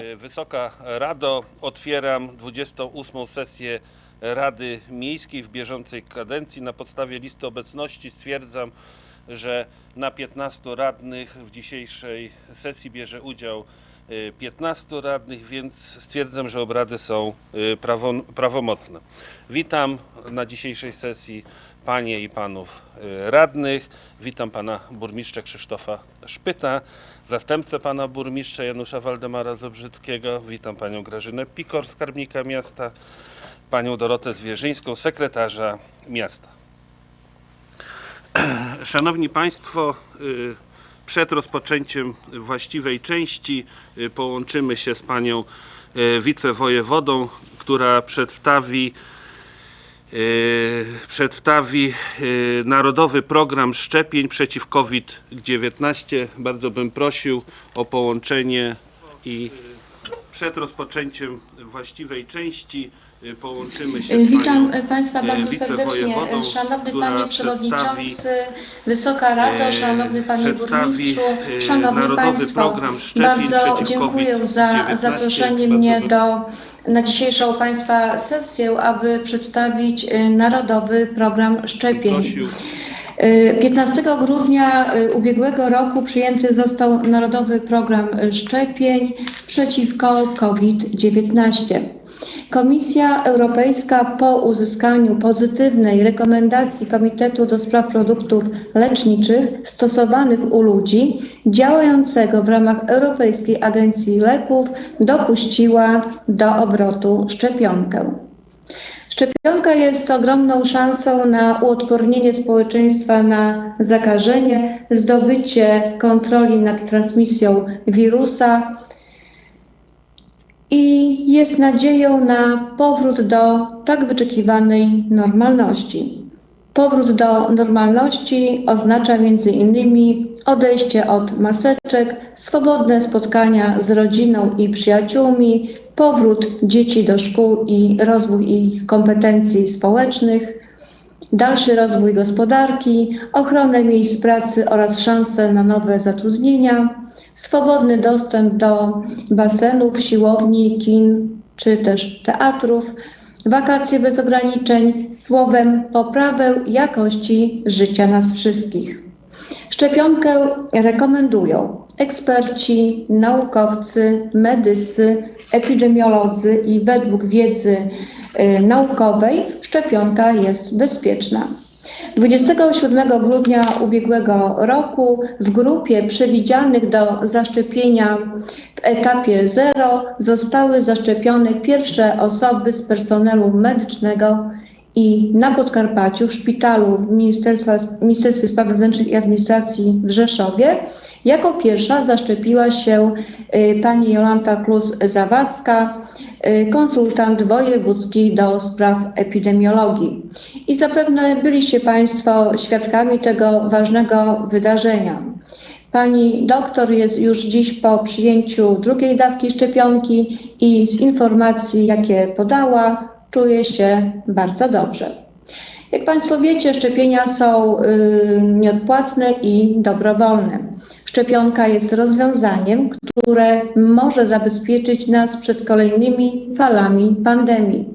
E, Wysoka Rado, otwieram 28. sesję Rady Miejskiej w bieżącej kadencji. Na podstawie listy obecności stwierdzam, że na 15 radnych w dzisiejszej sesji bierze udział e, 15 radnych, więc stwierdzam, że obrady są prawo, prawomocne. Witam na dzisiejszej sesji panie i panów e, radnych. Witam pana burmistrza Krzysztofa Szpyta, zastępcę pana burmistrza Janusza Waldemara Zobrzyckiego. Witam panią Grażynę Pikor, skarbnika miasta, panią Dorotę Zwierzyńską, sekretarza miasta. Szanowni Państwo, y, przed rozpoczęciem właściwej części y, połączymy się z panią y, wicewojewodą, która przedstawi y, przedstawi y, Narodowy Program Szczepień przeciw COVID-19. Bardzo bym prosił o połączenie i przed rozpoczęciem właściwej części y, połączymy się Witam panią, Państwa e, bardzo serdecznie. Szanowny Panie Przewodniczący, Wysoka Rado, e, Szanowny Panie Burmistrzu, e, Szanowni Państwo, bardzo dziękuję za COVID-19. zaproszenie mnie do, na dzisiejszą Państwa sesję, aby przedstawić e, Narodowy Program Szczepień. Prosił 15 grudnia y, ubiegłego roku przyjęty został Narodowy Program Szczepień przeciwko COVID-19. Komisja Europejska po uzyskaniu pozytywnej rekomendacji Komitetu do Spraw Produktów Leczniczych stosowanych u ludzi działającego w ramach Europejskiej Agencji Leków dopuściła do obrotu szczepionkę. Szczepionka jest ogromną szansą na uodpornienie społeczeństwa na zakażenie, zdobycie kontroli nad transmisją wirusa i jest nadzieją na powrót do tak wyczekiwanej normalności. Powrót do normalności oznacza innymi odejście od maseczek, swobodne spotkania z rodziną i przyjaciółmi, powrót dzieci do szkół i rozwój ich kompetencji społecznych, dalszy rozwój gospodarki, ochronę miejsc pracy oraz szanse na nowe zatrudnienia, swobodny dostęp do basenów, siłowni, kin czy też teatrów, wakacje bez ograniczeń, słowem poprawę jakości życia nas wszystkich. Szczepionkę rekomendują eksperci, naukowcy, medycy, epidemiolodzy i według wiedzy y, naukowej szczepionka jest bezpieczna. 27 grudnia ubiegłego roku w grupie przewidzianych do zaszczepienia w etapie 0 zostały zaszczepione pierwsze osoby z personelu medycznego i na Podkarpaciu w szpitalu w Ministerstwie Spraw Wewnętrznych i Administracji w Rzeszowie jako pierwsza zaszczepiła się y, pani Jolanta Klus-Zawadzka, y, konsultant wojewódzki do spraw epidemiologii. I zapewne byliście Państwo świadkami tego ważnego wydarzenia. Pani doktor jest już dziś po przyjęciu drugiej dawki szczepionki i z informacji, jakie podała, czuje się bardzo dobrze. Jak Państwo wiecie, szczepienia są y, nieodpłatne i dobrowolne. Szczepionka jest rozwiązaniem, które może zabezpieczyć nas przed kolejnymi falami pandemii.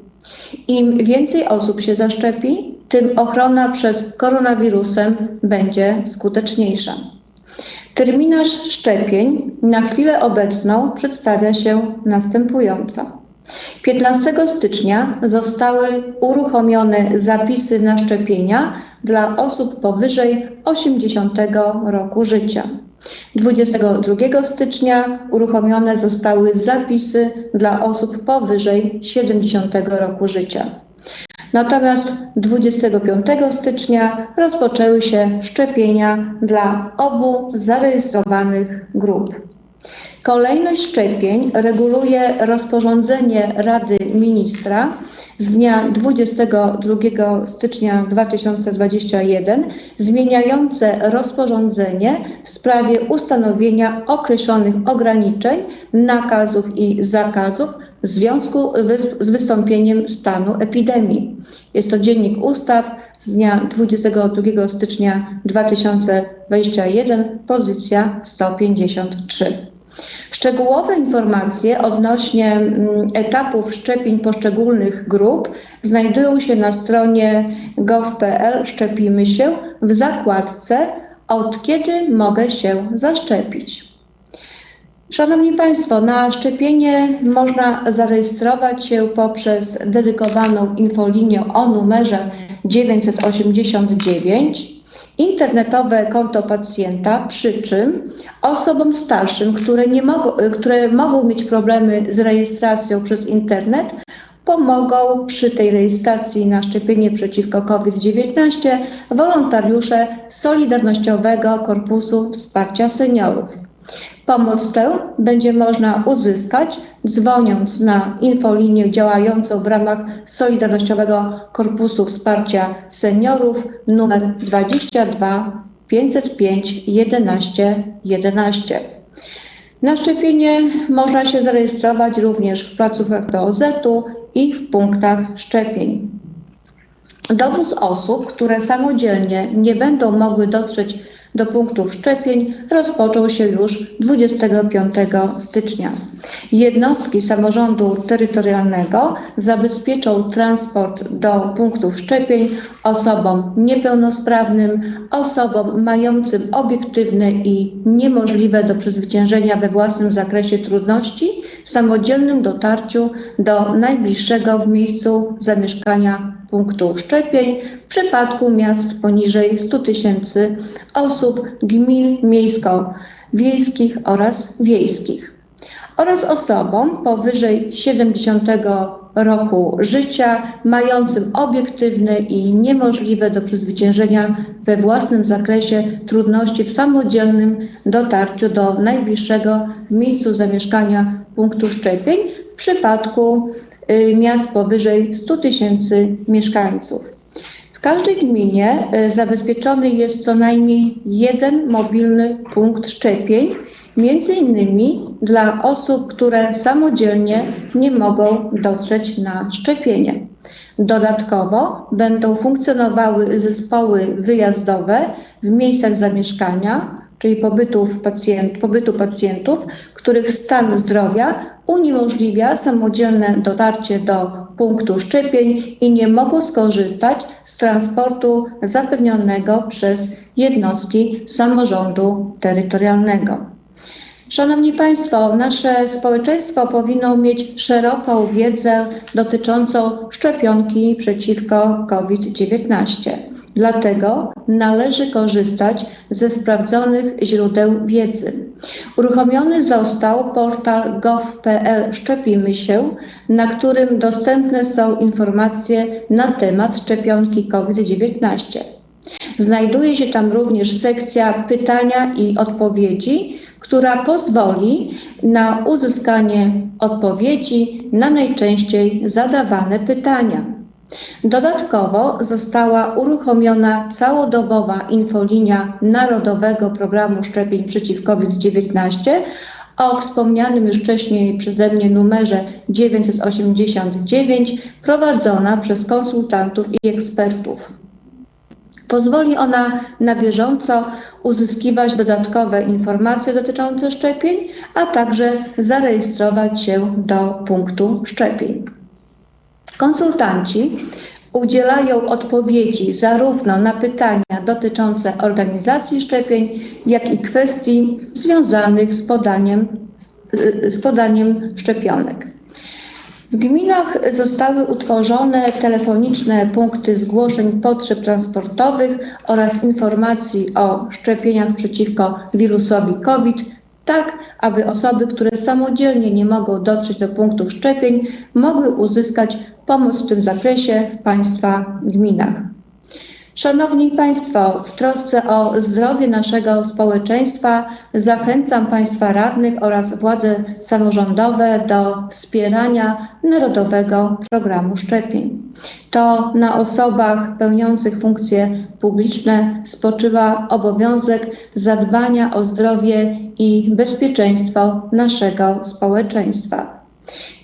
Im więcej osób się zaszczepi, tym ochrona przed koronawirusem będzie skuteczniejsza. Terminarz szczepień na chwilę obecną przedstawia się następująco. 15 stycznia zostały uruchomione zapisy na szczepienia dla osób powyżej 80 roku życia. 22 stycznia uruchomione zostały zapisy dla osób powyżej 70 roku życia. Natomiast 25 stycznia rozpoczęły się szczepienia dla obu zarejestrowanych grup. Kolejność szczepień reguluje rozporządzenie Rady Ministra z dnia 22 stycznia 2021 zmieniające rozporządzenie w sprawie ustanowienia określonych ograniczeń, nakazów i zakazów w związku z wystąpieniem stanu epidemii. Jest to Dziennik Ustaw z dnia 22 stycznia 2021, pozycja 153. Szczegółowe informacje odnośnie mm, etapów szczepień poszczególnych grup znajdują się na stronie gov.pl Szczepimy się w zakładce Od kiedy mogę się zaszczepić. Szanowni Państwo, na szczepienie można zarejestrować się poprzez dedykowaną infolinię o numerze 989, internetowe konto pacjenta, przy czym osobom starszym, które, nie mogą, które mogą mieć problemy z rejestracją przez internet, pomogą przy tej rejestracji na szczepienie przeciwko COVID-19 wolontariusze Solidarnościowego Korpusu Wsparcia Seniorów. Pomoc tę będzie można uzyskać dzwoniąc na infolinię działającą w ramach Solidarnościowego Korpusu Wsparcia Seniorów numer 22 505 11 11. Na szczepienie można się zarejestrować również w placówkach POZ-u i w punktach szczepień. Dowóz osób, które samodzielnie nie będą mogły dotrzeć do punktów szczepień, rozpoczął się już 25 stycznia. Jednostki samorządu terytorialnego zabezpieczą transport do punktów szczepień osobom niepełnosprawnym, osobom mającym obiektywne i niemożliwe do przezwyciężenia we własnym zakresie trudności w samodzielnym dotarciu do najbliższego w miejscu zamieszkania punktu szczepień. W przypadku miast poniżej 100 tysięcy osób, gmin miejsko-wiejskich oraz wiejskich. Oraz osobom powyżej 70 roku życia, mającym obiektywne i niemożliwe do przezwyciężenia we własnym zakresie trudności w samodzielnym dotarciu do najbliższego miejscu zamieszkania punktu szczepień. W przypadku miast powyżej 100 tysięcy mieszkańców. W każdej gminie y, zabezpieczony jest co najmniej jeden mobilny punkt szczepień, między innymi dla osób, które samodzielnie nie mogą dotrzeć na szczepienie. Dodatkowo będą funkcjonowały zespoły wyjazdowe w miejscach zamieszkania, czyli pobytów pacjent, pobytu pacjentów, których stan zdrowia uniemożliwia samodzielne dotarcie do punktu szczepień i nie mogą skorzystać z transportu zapewnionego przez jednostki samorządu terytorialnego. Szanowni Państwo, nasze społeczeństwo powinno mieć szeroką wiedzę dotyczącą szczepionki przeciwko COVID-19. Dlatego należy korzystać ze sprawdzonych źródeł wiedzy. Uruchomiony został portal gov.pl Szczepimy się, na którym dostępne są informacje na temat szczepionki COVID-19. Znajduje się tam również sekcja pytania i odpowiedzi, która pozwoli na uzyskanie odpowiedzi na najczęściej zadawane pytania. Dodatkowo została uruchomiona całodobowa infolinia Narodowego Programu Szczepień przeciw COVID-19 o wspomnianym już wcześniej przeze mnie numerze 989, prowadzona przez konsultantów i ekspertów. Pozwoli ona na bieżąco uzyskiwać dodatkowe informacje dotyczące szczepień, a także zarejestrować się do punktu szczepień. Konsultanci udzielają odpowiedzi zarówno na pytania dotyczące organizacji szczepień, jak i kwestii związanych z podaniem, z podaniem szczepionek. W gminach zostały utworzone telefoniczne punkty zgłoszeń potrzeb transportowych oraz informacji o szczepieniach przeciwko wirusowi COVID, tak aby osoby, które samodzielnie nie mogą dotrzeć do punktów szczepień, mogły uzyskać pomoc w tym zakresie w Państwa gminach. Szanowni Państwo, w trosce o zdrowie naszego społeczeństwa zachęcam Państwa radnych oraz władze samorządowe do wspierania Narodowego Programu Szczepień. To na osobach pełniących funkcje publiczne spoczywa obowiązek zadbania o zdrowie i bezpieczeństwo naszego społeczeństwa.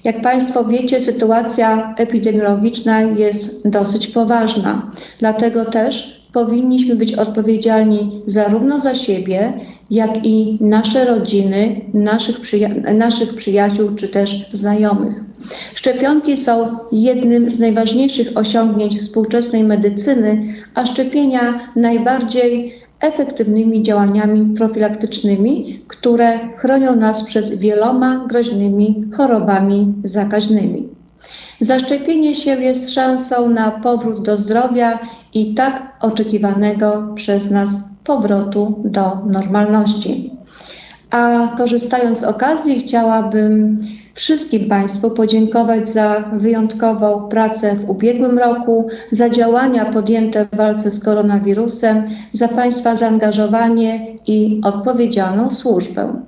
Jak Państwo wiecie, sytuacja epidemiologiczna jest dosyć poważna. Dlatego też powinniśmy być odpowiedzialni zarówno za siebie, jak i nasze rodziny, naszych, przyja- naszych przyjaciół czy też znajomych. Szczepionki są jednym z najważniejszych osiągnięć współczesnej medycyny, a szczepienia najbardziej efektywnymi działaniami profilaktycznymi, które chronią nas przed wieloma groźnymi chorobami zakaźnymi. Zaszczepienie się jest szansą na powrót do zdrowia i tak oczekiwanego przez nas powrotu do normalności. A korzystając z okazji, chciałabym wszystkim Państwu podziękować za wyjątkową pracę w ubiegłym roku, za działania podjęte w walce z koronawirusem, za Państwa zaangażowanie i odpowiedzialną służbę.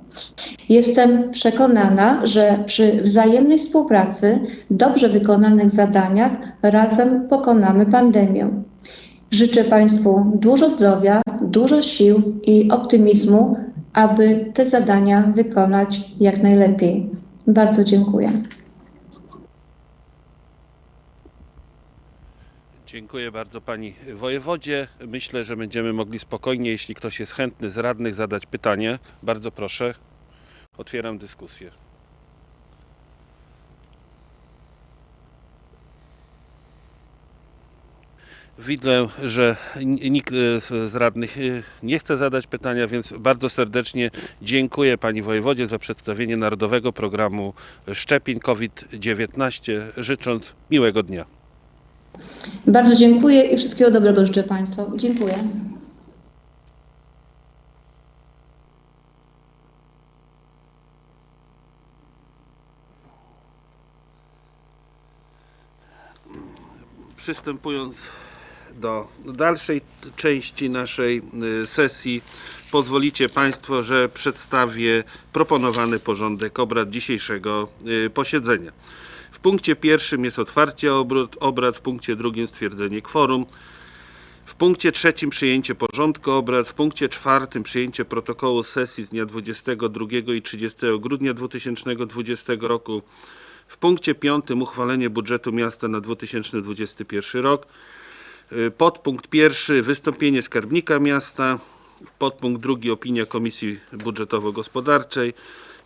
Jestem przekonana, że przy wzajemnej współpracy, dobrze wykonanych zadaniach razem pokonamy pandemię. Życzę Państwu dużo zdrowia, dużo sił i optymizmu, aby te zadania wykonać jak najlepiej. Bardzo dziękuję. Dziękuję bardzo Pani Wojewodzie. Myślę, że będziemy mogli spokojnie, jeśli ktoś jest chętny z radnych, zadać pytanie. Bardzo proszę. Otwieram dyskusję. Widzę, że nikt e, z z radnych e, nie chce zadać pytania, więc bardzo serdecznie dziękuję Pani Wojewodzie za przedstawienie Narodowego Programu Szczepień COVID-19, życząc miłego dnia. Bardzo dziękuję i wszystkiego dobrego życzę Państwu. Dziękuję. Przystępując do dalszej części naszej y, sesji, pozwolicie Państwo, że przedstawię proponowany porządek obrad dzisiejszego y, posiedzenia. W punkcie pierwszym jest otwarcie obrad, obrad w punkcie drugim stwierdzenie kworum. W punkcie trzecim przyjęcie porządku obrad, w punkcie czwartym przyjęcie protokołu sesji z dnia 22 i 30 grudnia 2020 roku. W punkcie piątym uchwalenie budżetu miasta na 2021 rok. Y, Podpunkt pierwszy wystąpienie skarbnika miasta. Podpunkt drugi opinia Komisji Budżetowo-Gospodarczej.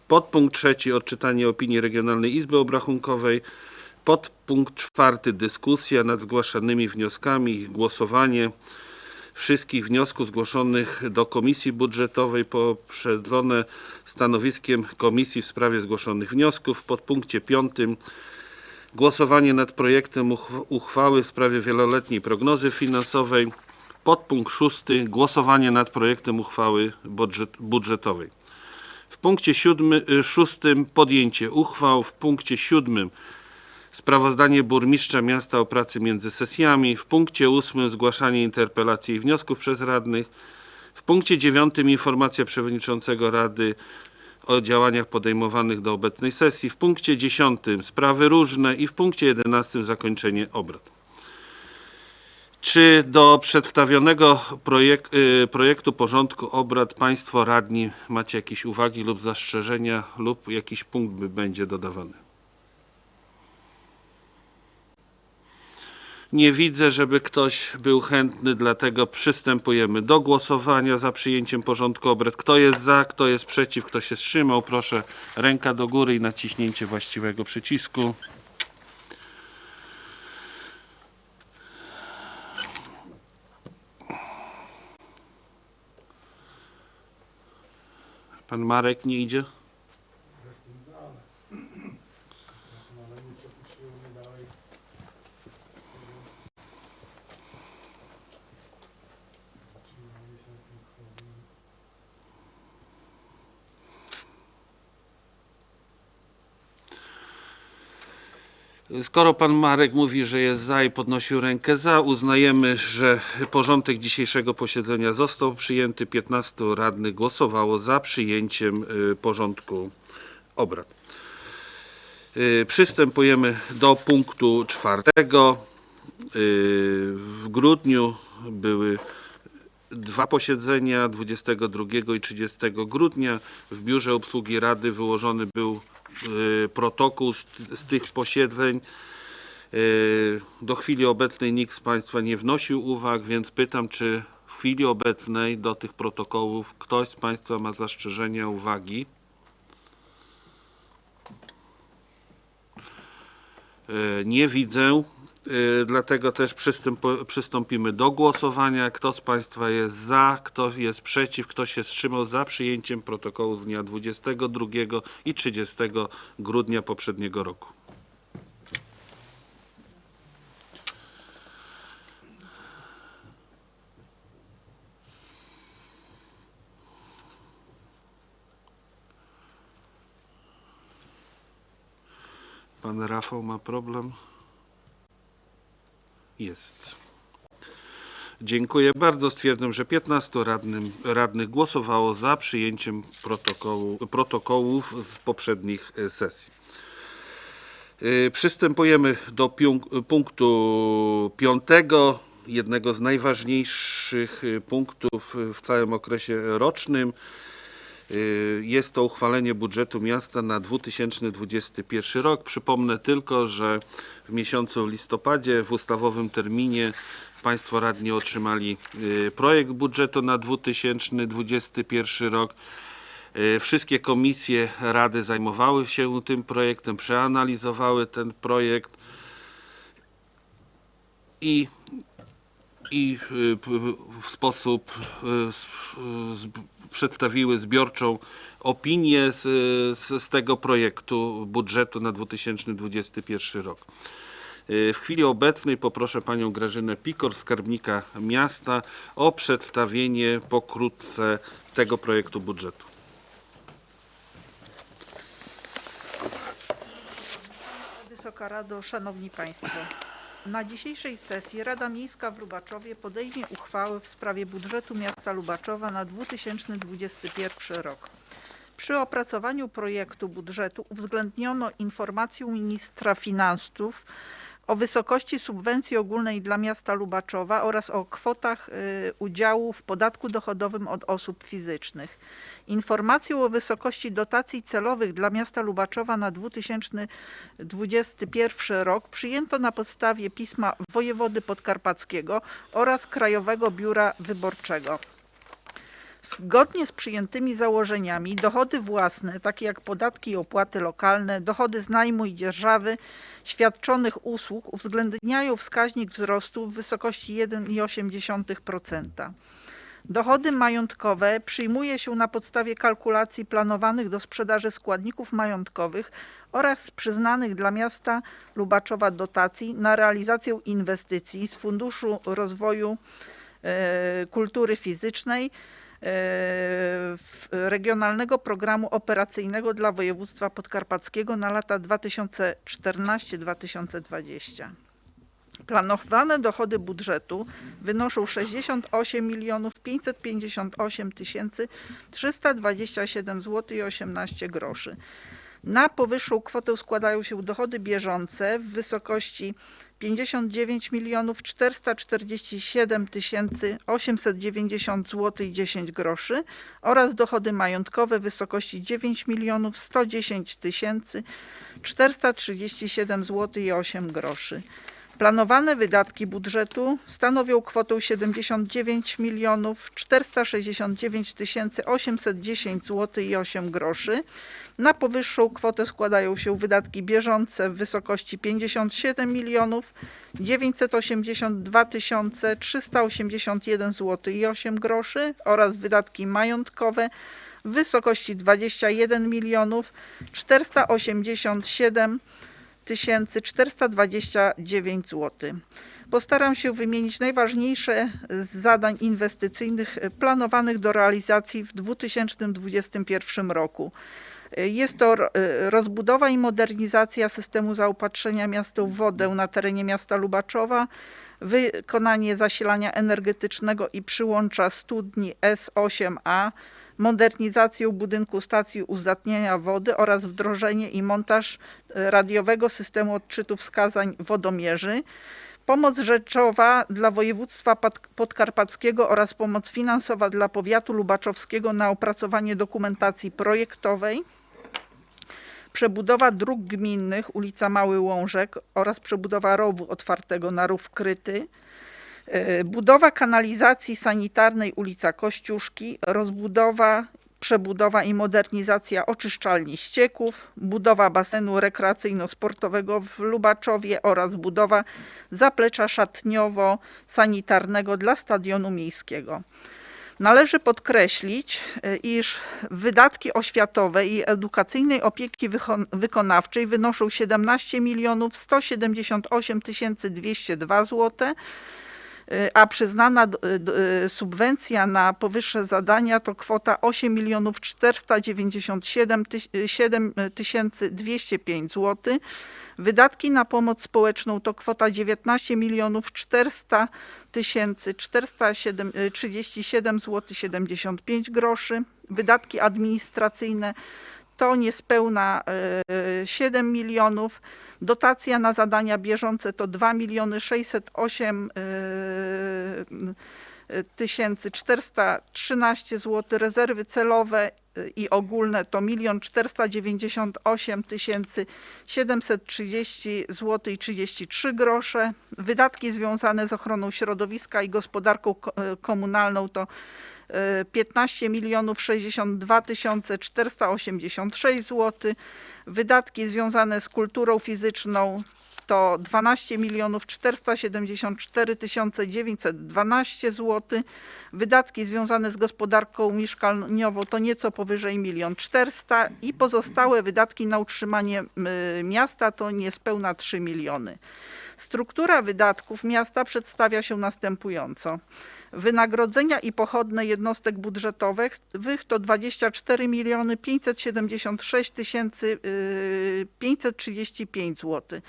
Podpunkt trzeci odczytanie opinii Regionalnej Izby Obrachunkowej. Podpunkt czwarty dyskusja nad zgłaszanymi wnioskami, głosowanie wszystkich wniosków zgłoszonych do Komisji Budżetowej poprzedzone stanowiskiem Komisji w sprawie zgłoszonych wniosków. W podpunkcie piątym głosowanie nad projektem uchw- uchwały w sprawie wieloletniej prognozy finansowej. Podpunkt szósty głosowanie nad projektem uchwały budżet, budżetowej. W punkcie siódmy, y, szóstym podjęcie uchwał. W punkcie siódmym Sprawozdanie burmistrza miasta o pracy między sesjami. W punkcie ósmym zgłaszanie interpelacji i wniosków przez radnych. W punkcie dziewiątym informacja przewodniczącego rady o działaniach podejmowanych do obecnej sesji. W punkcie dziesiątym sprawy różne i w punkcie jedenastym zakończenie obrad. Czy do przedstawionego projek y, projektu porządku obrad Państwo radni macie jakieś uwagi lub zastrzeżenia lub jakiś punkt by będzie dodawany? Nie widzę, żeby ktoś był chętny, dlatego przystępujemy do głosowania za przyjęciem porządku obrad. Kto jest za, kto jest przeciw, kto się wstrzymał, proszę ręka do góry i naciśnięcie właściwego przycisku. Pan Marek nie idzie? Skoro pan Marek mówi, że jest za i podnosił rękę za, uznajemy, że porządek dzisiejszego posiedzenia został przyjęty. 15 radnych głosowało za przyjęciem y, porządku obrad. Y, Przystępujemy do punktu czwartego. Y, W grudniu były dwa posiedzenia 22 i 30 grudnia. W biurze obsługi Rady wyłożony był protokół z, z tych posiedzeń. Yy, Do chwili obecnej nikt z Państwa nie wnosił uwag, więc pytam, czy w chwili obecnej do tych protokołów ktoś z Państwa ma zastrzeżenia, uwagi? Yy, Nie widzę, dlatego też przystąpimy do głosowania. Kto z Państwa jest za, kto jest przeciw, kto się wstrzymał za przyjęciem protokołu z dnia 22 i 30 grudnia poprzedniego roku? Pan Rafał ma problem? Jest. Dziękuję bardzo. Stwierdzam, że 15 radnym, radnych głosowało za przyjęciem protokołu, protokołów z poprzednich e, sesji. Y, Przystępujemy do punktu piątego, jednego z najważniejszych y, punktów w całym okresie rocznym. Y, Jest to uchwalenie budżetu miasta na 2021 rok. Przypomnę tylko, że w miesiącu listopadzie w ustawowym terminie Państwo radni otrzymali y, projekt budżetu na 2021 rok. Y, Wszystkie komisje rady zajmowały się tym projektem, przeanalizowały ten projekt i i w sposób przedstawiły zbiorczą opinię z, z, z tego projektu budżetu na 2021 rok. Y, W chwili obecnej poproszę panią Grażynę Pikor, skarbnika miasta, o przedstawienie pokrótce tego projektu budżetu. Wysoka Rado, Szanowni Państwo. Na dzisiejszej sesji Rada Miejska w Lubaczowie podejmie uchwałę w sprawie budżetu miasta Lubaczowa na 2021 rok. Przy opracowaniu projektu budżetu uwzględniono informację ministra finansów o wysokości subwencji ogólnej dla miasta Lubaczowa oraz o kwotach y, udziału w podatku dochodowym od osób fizycznych. Informację o wysokości dotacji celowych dla miasta Lubaczowa na 2021 rok przyjęto na podstawie pisma wojewody podkarpackiego oraz Krajowego Biura Wyborczego. Zgodnie z przyjętymi założeniami dochody własne, takie jak podatki i opłaty lokalne, dochody z najmu i dzierżawy świadczonych usług uwzględniają wskaźnik wzrostu w wysokości 1,8%. Dochody majątkowe przyjmuje się na podstawie kalkulacji planowanych do sprzedaży składników majątkowych oraz przyznanych dla miasta Lubaczowa dotacji na realizację inwestycji z Funduszu Rozwoju e, Kultury Fizycznej Regionalnego Programu Operacyjnego dla Województwa Podkarpackiego na lata 2014-2020. Planowane dochody budżetu wynoszą 68 milionów 558 tysięcy 327 zł i 18 groszy. Na powyższą kwotę składają się dochody bieżące w wysokości 59 milionów 447 tysięcy 890 zł i 10 groszy oraz dochody majątkowe w wysokości 9 milionów 110 tysięcy 437 zł i 8 groszy. Planowane wydatki budżetu stanowią kwotę 79 milionów 469 tysięcy 810 zł i 8 groszy. Na powyższą kwotę składają się wydatki bieżące w wysokości 57 milionów 982 tysiące 381 zł i 8 groszy oraz wydatki majątkowe w wysokości 21 milionów 487 429 zł. Postaram się wymienić najważniejsze z zadań inwestycyjnych planowanych do realizacji w 2021 roku. Jest to ro- rozbudowa i modernizacja systemu zaopatrzenia miasta w wodę na terenie miasta Lubaczowa, wykonanie zasilania energetycznego i przyłącza studni S8A, modernizację budynku stacji uzdatniania wody oraz wdrożenie i montaż e, radiowego systemu odczytu wskazań wodomierzy. Pomoc rzeczowa dla województwa Pod- podkarpackiego oraz pomoc finansowa dla powiatu lubaczowskiego na opracowanie dokumentacji projektowej. przebudowa dróg gminnych, ulica Mały Łążek oraz przebudowa rowu otwartego na rów kryty, budowa kanalizacji sanitarnej ulica Kościuszki, rozbudowa, przebudowa i modernizacja oczyszczalni ścieków, budowa basenu rekreacyjno-sportowego w Lubaczowie oraz budowa zaplecza szatniowo-sanitarnego dla stadionu miejskiego. Należy podkreślić, e, iż wydatki oświatowe i edukacyjnej opieki wykonawczej wynoszą 17 milionów 178 202 zł, e, a przyznana subwencja na powyższe zadania to kwota 8 milionów 497 tysięcy 205 zł. Wydatki na pomoc społeczną to kwota 19 milionów 400 tysięcy 437 zł 75 groszy. Wydatki administracyjne to niespełna e, 7 milionów. Dotacja na zadania bieżące to 2 miliony 608 e, tysięcy 413 zł. Rezerwy celowe e, i ogólne to 1 498 tysięcy 730 zł i 33 grosze. Wydatki związane z ochroną środowiska i gospodarką ko- e, komunalną to e, 15 milionów 62 tysiące 486 zł. Wydatki związane z kulturą fizyczną to 12 milionów 474 tysiące 912 zł. Wydatki związane z gospodarką mieszkaniową to nieco powyżej 1 400 i pozostałe wydatki na utrzymanie y, miasta to niespełna 3 miliony. Struktura wydatków miasta przedstawia się następująco. Wynagrodzenia i pochodne jednostek budżetowych wych to 24 miliony 576 tysięcy y, 535 zł.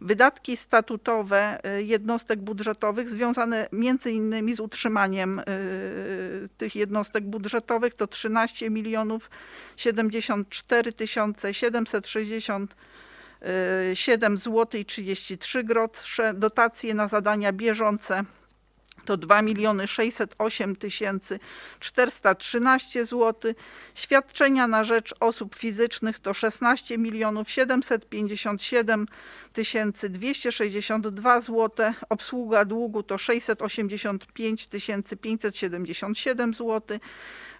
Wydatki statutowe y, jednostek budżetowych związane między innymi z utrzymaniem y, tych jednostek budżetowych to 13 milionów 74 tysiące 760 7 zł i 33 grosze. Dotacje na zadania bieżące to 2 miliony 608 tysięcy 413 zł. Świadczenia na rzecz osób fizycznych to 16 milionów 757 tysięcy 262 zł. Obsługa długu to 685 tysięcy 577 zł.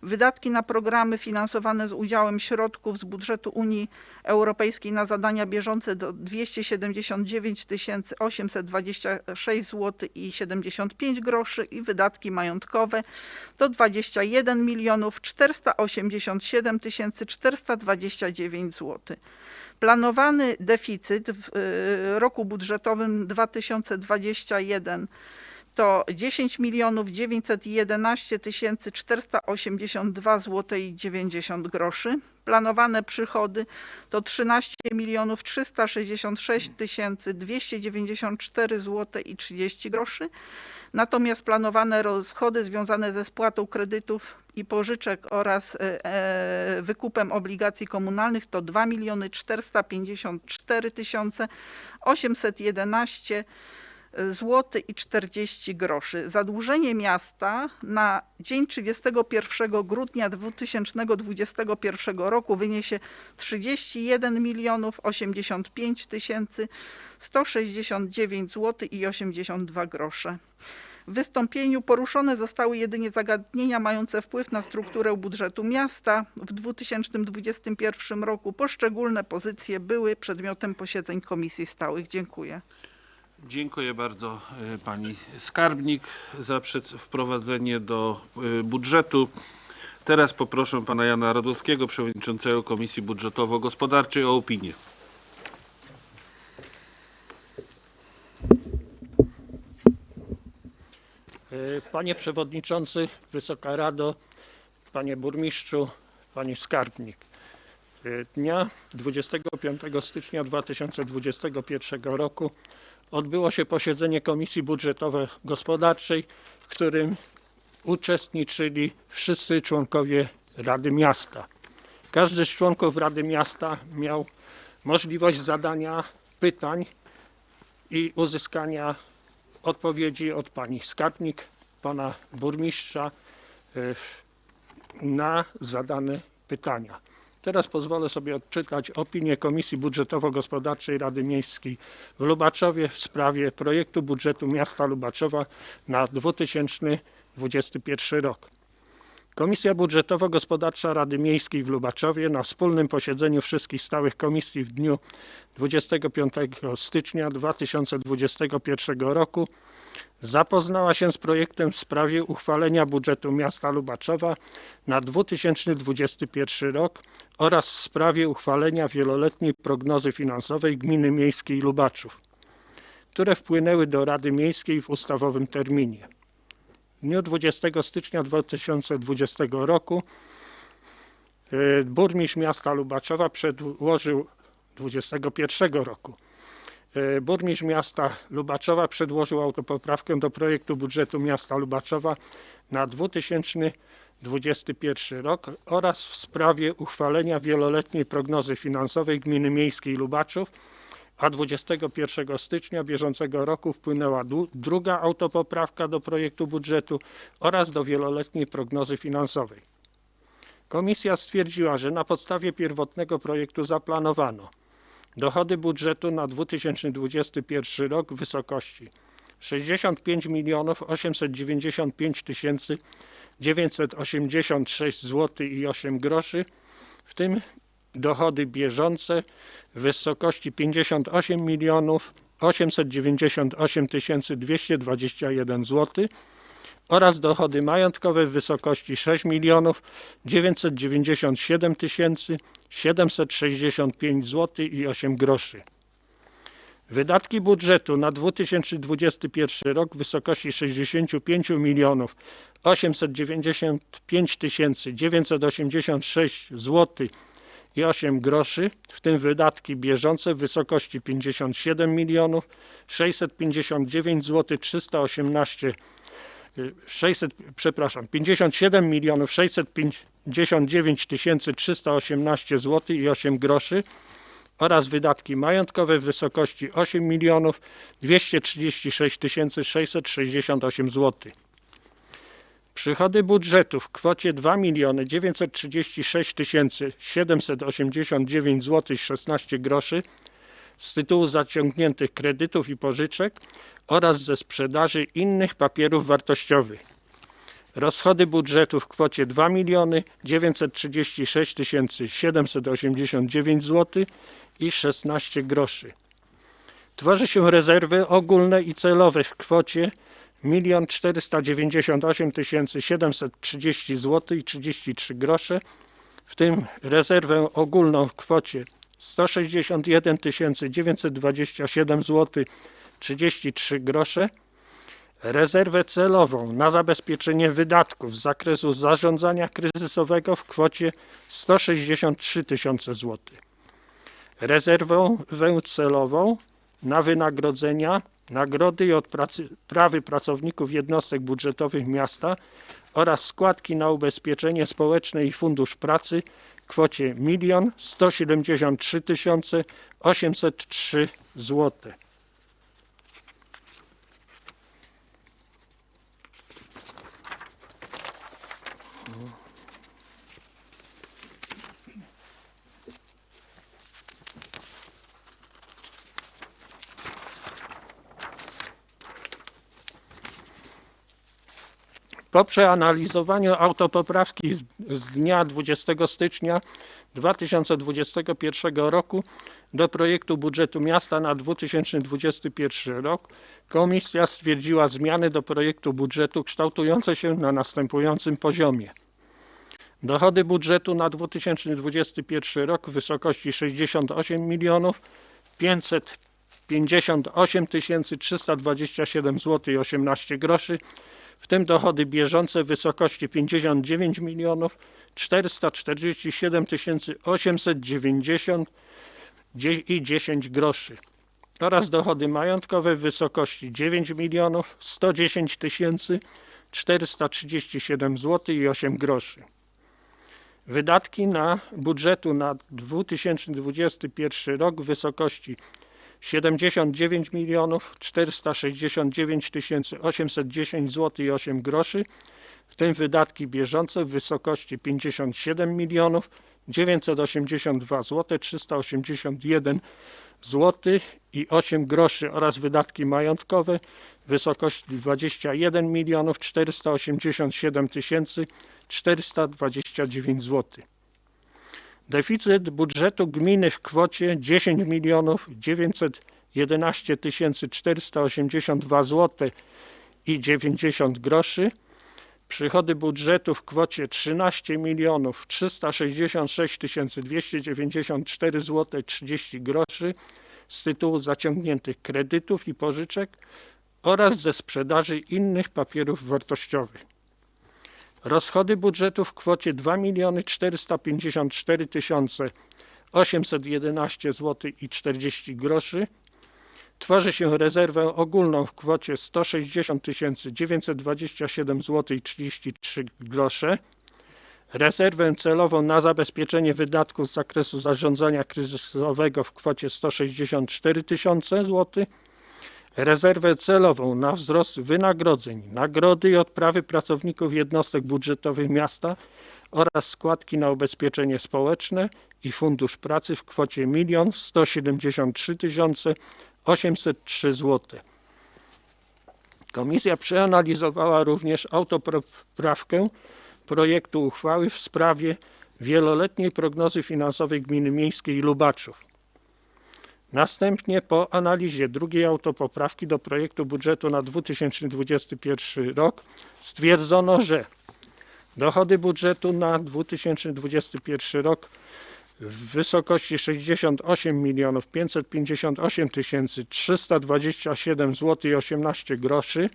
Wydatki na programy finansowane z udziałem środków z budżetu Unii Europejskiej na zadania bieżące do 279 826 zł i 75 groszy i wydatki majątkowe to 21 milionów 487 429 zł. Planowany deficyt w y, roku budżetowym 2021 to 10 milionów 911 tysięcy 482 zł i 90 groszy. Planowane przychody to 13 milionów 366 tysięcy 294 zł i 30 groszy. Natomiast planowane rozchody związane ze spłatą kredytów i pożyczek oraz e, e, wykupem obligacji komunalnych to 2 miliony 454 tysiące 811 zł i 40 groszy. Zadłużenie miasta na dzień 31 grudnia 2021 roku wyniesie 31 milionów 85 tysięcy 169 zł i 82 grosze. W wystąpieniu poruszone zostały jedynie zagadnienia mające wpływ na strukturę budżetu miasta. W 2021 roku poszczególne pozycje były przedmiotem posiedzeń komisji stałych. Dziękuję. Dziękuję bardzo e, pani skarbnik za wprowadzenie do e, budżetu. Teraz poproszę pana Jana Radowskiego, przewodniczącego Komisji Budżetowo-Gospodarczej o opinię. E, Panie Przewodniczący, Wysoka Rado, Panie Burmistrzu, Panie Skarbnik. Dnia 25 stycznia 2021 roku odbyło się posiedzenie Komisji Budżetowo-Gospodarczej, w którym uczestniczyli wszyscy członkowie Rady Miasta. Każdy z członków Rady Miasta miał możliwość zadania pytań i uzyskania odpowiedzi od pani skarbnik, pana burmistrza y, na zadane pytania. Teraz pozwolę sobie odczytać opinię Komisji Budżetowo-Gospodarczej Rady Miejskiej w Lubaczowie w sprawie projektu budżetu miasta Lubaczowa na 2021 rok. Komisja Budżetowo-Gospodarcza Rady Miejskiej w Lubaczowie na wspólnym posiedzeniu wszystkich stałych komisji w dniu 25 stycznia 2021 roku zapoznała się z projektem w sprawie uchwalenia budżetu miasta Lubaczowa na 2021 rok oraz w sprawie uchwalenia wieloletniej prognozy finansowej Gminy Miejskiej Lubaczów, które wpłynęły do Rady Miejskiej w ustawowym terminie. W dniu 20 stycznia 2020 roku y, burmistrz miasta Lubaczowa przedłożył 21 roku burmistrz miasta Lubaczowa przedłożył autopoprawkę do projektu budżetu miasta Lubaczowa na 2021 rok oraz w sprawie uchwalenia wieloletniej prognozy finansowej Gminy Miejskiej Lubaczów, a 21 stycznia bieżącego roku wpłynęła druga autopoprawka do projektu budżetu oraz do wieloletniej prognozy finansowej. Komisja stwierdziła, że na podstawie pierwotnego projektu zaplanowano dochody budżetu na 2021 rok w wysokości 65 milionów 895 tysięcy 986 zł i 8 groszy, w tym dochody bieżące w wysokości 58 milionów 898 tysięcy 221 zł oraz dochody majątkowe w wysokości 6 milionów 997 tysięcy 765 zł i 8 groszy. Wydatki budżetu na 2021 rok w wysokości 65 milionów 895 tysięcy 986 zł i 8 groszy, w tym wydatki bieżące w wysokości 57 milionów 659 zł 318 y, 600, przepraszam, 57 milionów 659 tysięcy 318 zł i 8 groszy oraz wydatki majątkowe w wysokości 8 milionów 236 tysięcy 668 zł. Przychody budżetu w kwocie 2 miliony 936 tysięcy 789 zł i 16 groszy z tytułu zaciągniętych kredytów i pożyczek oraz ze sprzedaży innych papierów wartościowych. Rozchody budżetu w kwocie 2 miliony 936 tysięcy 789 zł i 16 groszy. Tworzy się rezerwy ogólne i celowe w kwocie 1 498 730 zł i 33 grosze, w tym rezerwę ogólną w kwocie 161 927 zł 33 grosze, rezerwę celową na zabezpieczenie wydatków z zakresu zarządzania kryzysowego w kwocie 163 tysiące złotych. Rezerwę celową na wynagrodzenia, nagrody i odprawy pracowników jednostek budżetowych miasta oraz składki na ubezpieczenie społeczne i fundusz pracy kwocie 1 173 803 zł. Po przeanalizowaniu autopoprawki z- dnia 20 stycznia 2021 roku do projektu budżetu miasta na 2021 rok, komisja stwierdziła zmiany do projektu budżetu kształtujące się na następującym poziomie. Dochody budżetu na 2021 rok w wysokości 68 milionów 558 327 zł i 18 groszy, w tym dochody bieżące w wysokości 59 milionów 447 890 dzie- i 10 groszy oraz dochody majątkowe w wysokości 9 milionów 110 tysięcy 437 zł i 8 groszy. Wydatki na budżetu na 2021 rok w wysokości 79 milionów 469 tysięcy 810 zł i 8 groszy, w tym wydatki bieżące w wysokości 57 milionów 982 zł 381 zł i 8 groszy oraz wydatki majątkowe w wysokości 21 milionów 487 tysięcy 429 zł. Deficyt budżetu gminy w kwocie 10 milionów 911 tysięcy 482 zł i 90 groszy. Przychody budżetu w kwocie 13 milionów 366 tysięcy 294 zł 30 groszy z tytułu zaciągniętych kredytów i pożyczek oraz ze sprzedaży innych papierów wartościowych. Rozchody budżetu w kwocie 2 miliony 454 tysiące 811 zł i 40 groszy. Tworzy się rezerwę ogólną w kwocie 160 927 zł i 33 grosze. Rezerwę celową na zabezpieczenie wydatków z zakresu zarządzania kryzysowego w kwocie 164 tysiące zł. Rezerwę celową na wzrost wynagrodzeń, nagrody i odprawy pracowników jednostek budżetowych miasta oraz składki na ubezpieczenie społeczne i fundusz pracy w kwocie 1 173 803 zł. Komisja przeanalizowała również autopoprawkę projektu uchwały w sprawie wieloletniej prognozy finansowej Gminy Miejskiej Lubaczów. Następnie po analizie drugiej autopoprawki do projektu budżetu na 2021 rok stwierdzono, że dochody budżetu na 2021 rok w wysokości 68 milionów 558 tysięcy 327 zł i 18 groszy,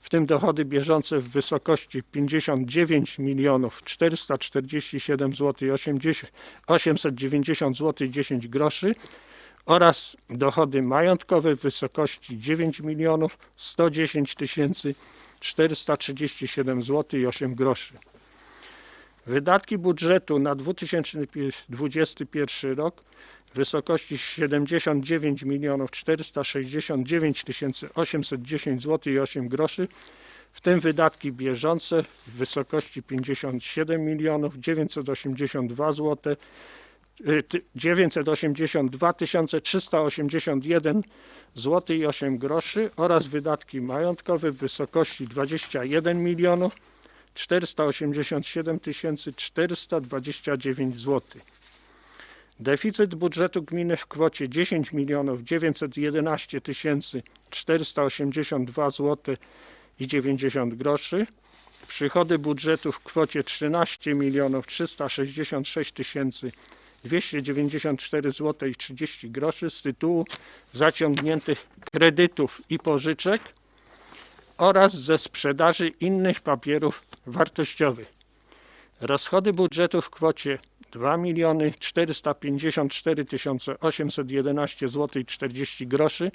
w tym dochody bieżące w wysokości 59 milionów 447 zł i 80, 890 zł i 10 groszy oraz dochody majątkowe w wysokości 9 milionów 110 tysięcy 437 zł i 8 groszy. Wydatki budżetu na 2021 rok w wysokości 79 milionów 469 tysięcy 810 zł i 8 groszy, w tym wydatki bieżące w wysokości 57 milionów 982 zł 982 381 zł i 8 groszy oraz wydatki majątkowe w wysokości 21 milionów 487 429 zł. Deficyt budżetu gminy w kwocie 10 milionów 911 482 zł i 90 groszy. Przychody budżetu w kwocie 13 milionów 366 tysięcy 294 zł i 30 groszy z tytułu zaciągniętych kredytów i pożyczek oraz ze sprzedaży innych papierów wartościowych. Rozchody budżetu w kwocie 2 miliony 454 811 zł i 40 groszy.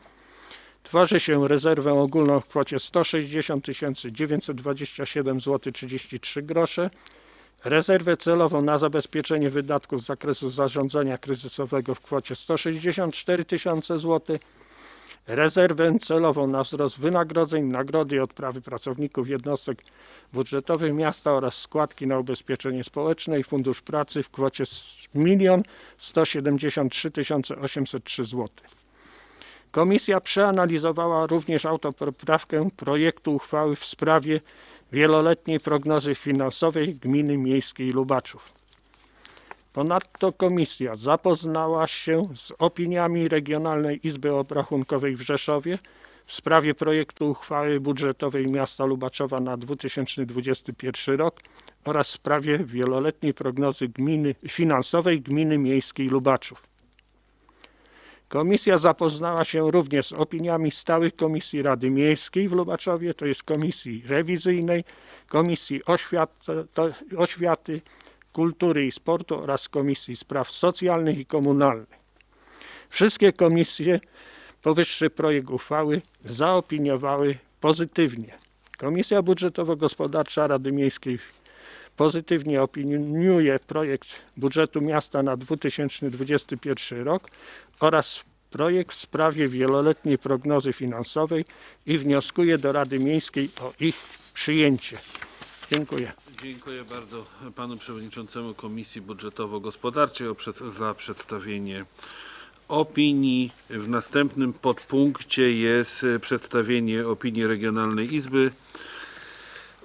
Tworzy się rezerwę ogólną w kwocie 160 927 zł 33 grosze rezerwę celową na zabezpieczenie wydatków z zakresu zarządzania kryzysowego w kwocie 164 tysiące zł, rezerwę celową na wzrost wynagrodzeń, nagrody i odprawy pracowników jednostek budżetowych miasta oraz składki na ubezpieczenie społeczne i fundusz pracy w kwocie 1 173 803 zł. Komisja przeanalizowała również autopoprawkę projektu uchwały w sprawie wieloletniej prognozy finansowej Gminy Miejskiej Lubaczów. Ponadto komisja zapoznała się z opiniami Regionalnej Izby Obrachunkowej w Rzeszowie w sprawie projektu uchwały budżetowej miasta Lubaczowa na 2021 rok oraz w sprawie wieloletniej prognozy gminy, finansowej Gminy Miejskiej Lubaczów. Komisja zapoznała się również z opiniami stałych Komisji Rady Miejskiej w Lubaczowie, to jest Komisji Rewizyjnej, Komisji Oświaty, Oświaty Kultury i Sportu oraz Komisji Spraw Socjalnych i Komunalnych. Wszystkie komisje powyższy projekt uchwały zaopiniowały pozytywnie. Komisja Budżetowo-Gospodarcza Rady Miejskiej pozytywnie opiniuje projekt budżetu miasta na 2021 rok oraz projekt w sprawie wieloletniej prognozy finansowej i wnioskuje do Rady Miejskiej o ich przyjęcie. Dziękuję. Dziękuję bardzo panu przewodniczącemu Komisji Budżetowo-Gospodarczej za przedstawienie opinii. W następnym podpunkcie jest przedstawienie opinii Regionalnej Izby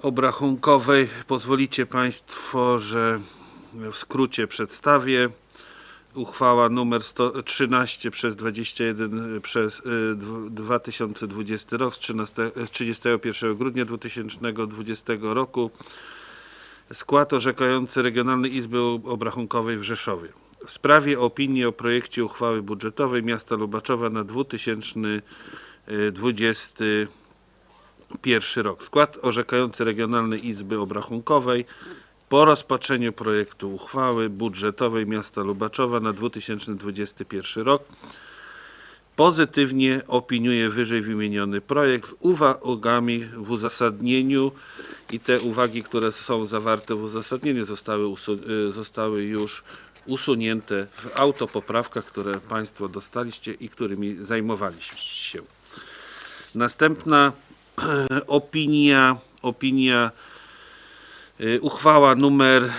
Obrachunkowej. Pozwolicie Państwo, że w skrócie przedstawię. Uchwała numer 113 przez 21 przez y, dw- 2020 rok z, 13, z 31 grudnia 2020 roku. Skład orzekający Regionalnej Izby Obrachunkowej w Rzeszowie. W sprawie opinii o projekcie uchwały budżetowej miasta Lubaczowa na 2021 rok. Skład orzekający Regionalnej Izby Obrachunkowej po rozpatrzeniu projektu uchwały budżetowej miasta Lubaczowa na 2021 rok pozytywnie opiniuje wyżej wymieniony projekt z uwagami w uzasadnieniu i te uwagi, które są zawarte w uzasadnieniu zostały, y, zostały już usunięte w autopoprawkach, które Państwo dostaliście i którymi zajmowaliście się. Następna opinia, opinia Uchwała numer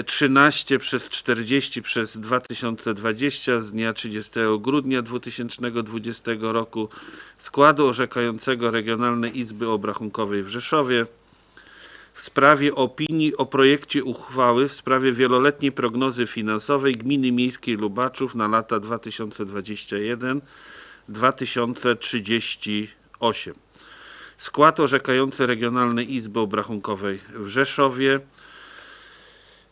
y, 13 przez 40 przez 2020 z dnia 30 grudnia 2020 roku składu orzekającego Regionalnej Izby Obrachunkowej w Rzeszowie w sprawie opinii o projekcie uchwały w sprawie wieloletniej prognozy finansowej Gminy Miejskiej Lubaczów na lata 2021-2038. Skład orzekający Regionalnej Izby Obrachunkowej w Rzeszowie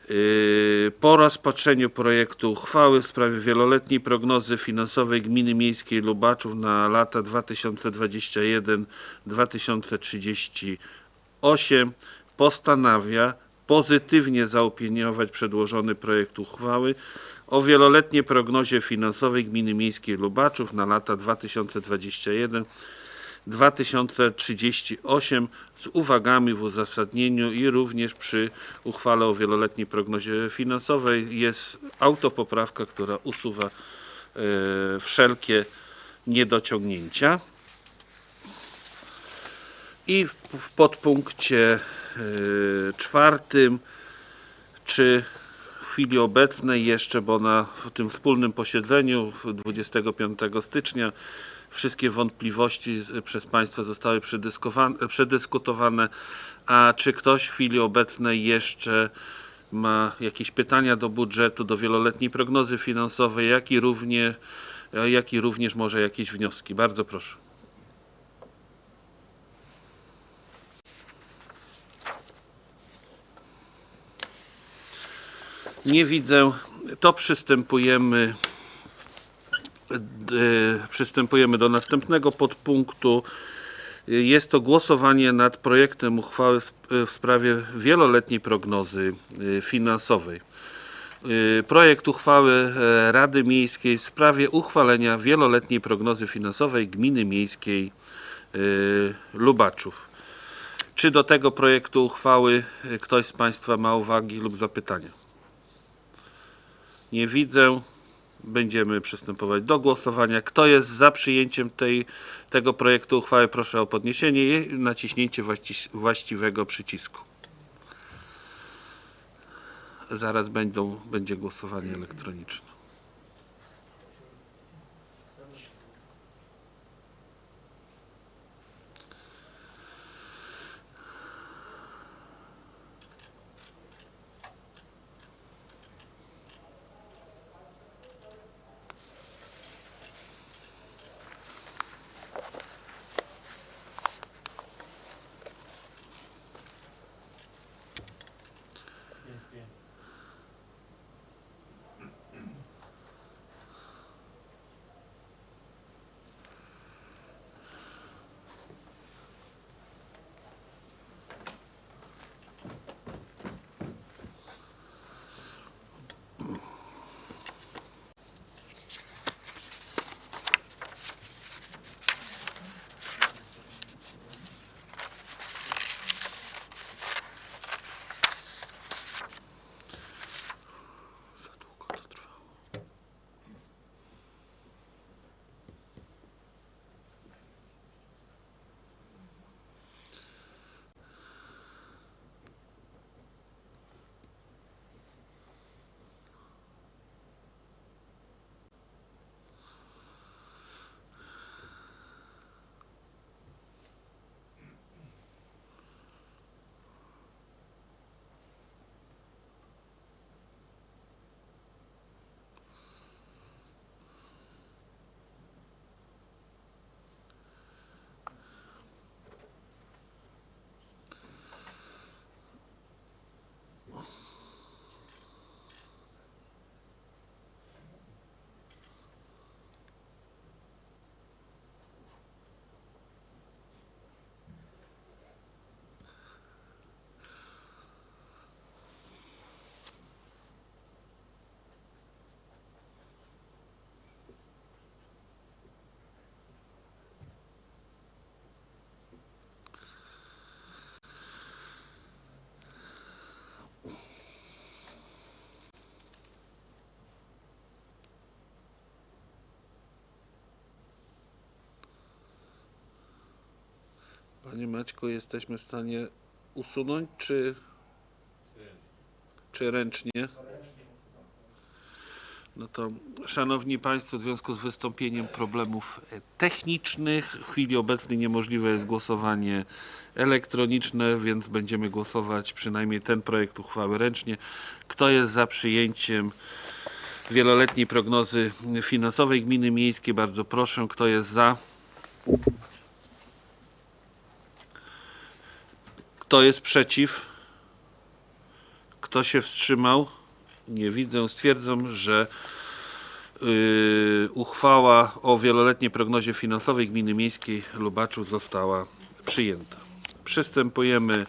yy, po rozpatrzeniu projektu uchwały w sprawie wieloletniej prognozy finansowej Gminy Miejskiej Lubaczów na lata 2021-2038 postanawia pozytywnie zaopiniować przedłożony projekt uchwały o wieloletniej prognozie finansowej Gminy Miejskiej Lubaczów na lata 2021 2038 z uwagami w uzasadnieniu i również przy uchwale o wieloletniej prognozie finansowej jest autopoprawka, która usuwa e, wszelkie niedociągnięcia. I w, w podpunkcie e, czwartym, czy w chwili obecnej jeszcze, bo na tym wspólnym posiedzeniu w 25 stycznia wszystkie wątpliwości przez Państwa zostały przedyskutowane, a czy ktoś w chwili obecnej jeszcze ma jakieś pytania do budżetu, do wieloletniej prognozy finansowej, jak i, równie, jak i również może jakieś wnioski. Bardzo proszę. Nie widzę. To przystępujemy Przystępujemy do następnego podpunktu. Jest to głosowanie nad projektem uchwały w sprawie wieloletniej prognozy y, finansowej. Y, Projekt uchwały e, Rady Miejskiej w sprawie uchwalenia wieloletniej prognozy finansowej Gminy Miejskiej y, Lubaczów. Czy do tego projektu uchwały y, ktoś z Państwa ma uwagi lub zapytania? Nie widzę. Będziemy przystępować do głosowania. Kto jest za przyjęciem tej, tego projektu uchwały, proszę o podniesienie i naciśnięcie właści, właściwego przycisku. Zaraz będą, będzie głosowanie elektroniczne. Maćku, jesteśmy w stanie usunąć, czy, czy ręcznie? No to, Szanowni Państwo, w związku z wystąpieniem problemów e, technicznych, w chwili obecnej niemożliwe jest głosowanie elektroniczne, więc będziemy głosować przynajmniej ten projekt uchwały ręcznie. Kto jest za przyjęciem wieloletniej prognozy finansowej gminy miejskiej? Bardzo proszę. Kto jest za? Kto jest przeciw? Kto się wstrzymał? Nie widzę. Stwierdzam, że yy, uchwała o wieloletniej prognozie finansowej gminy miejskiej Lubaczów została przyjęta. Przystępujemy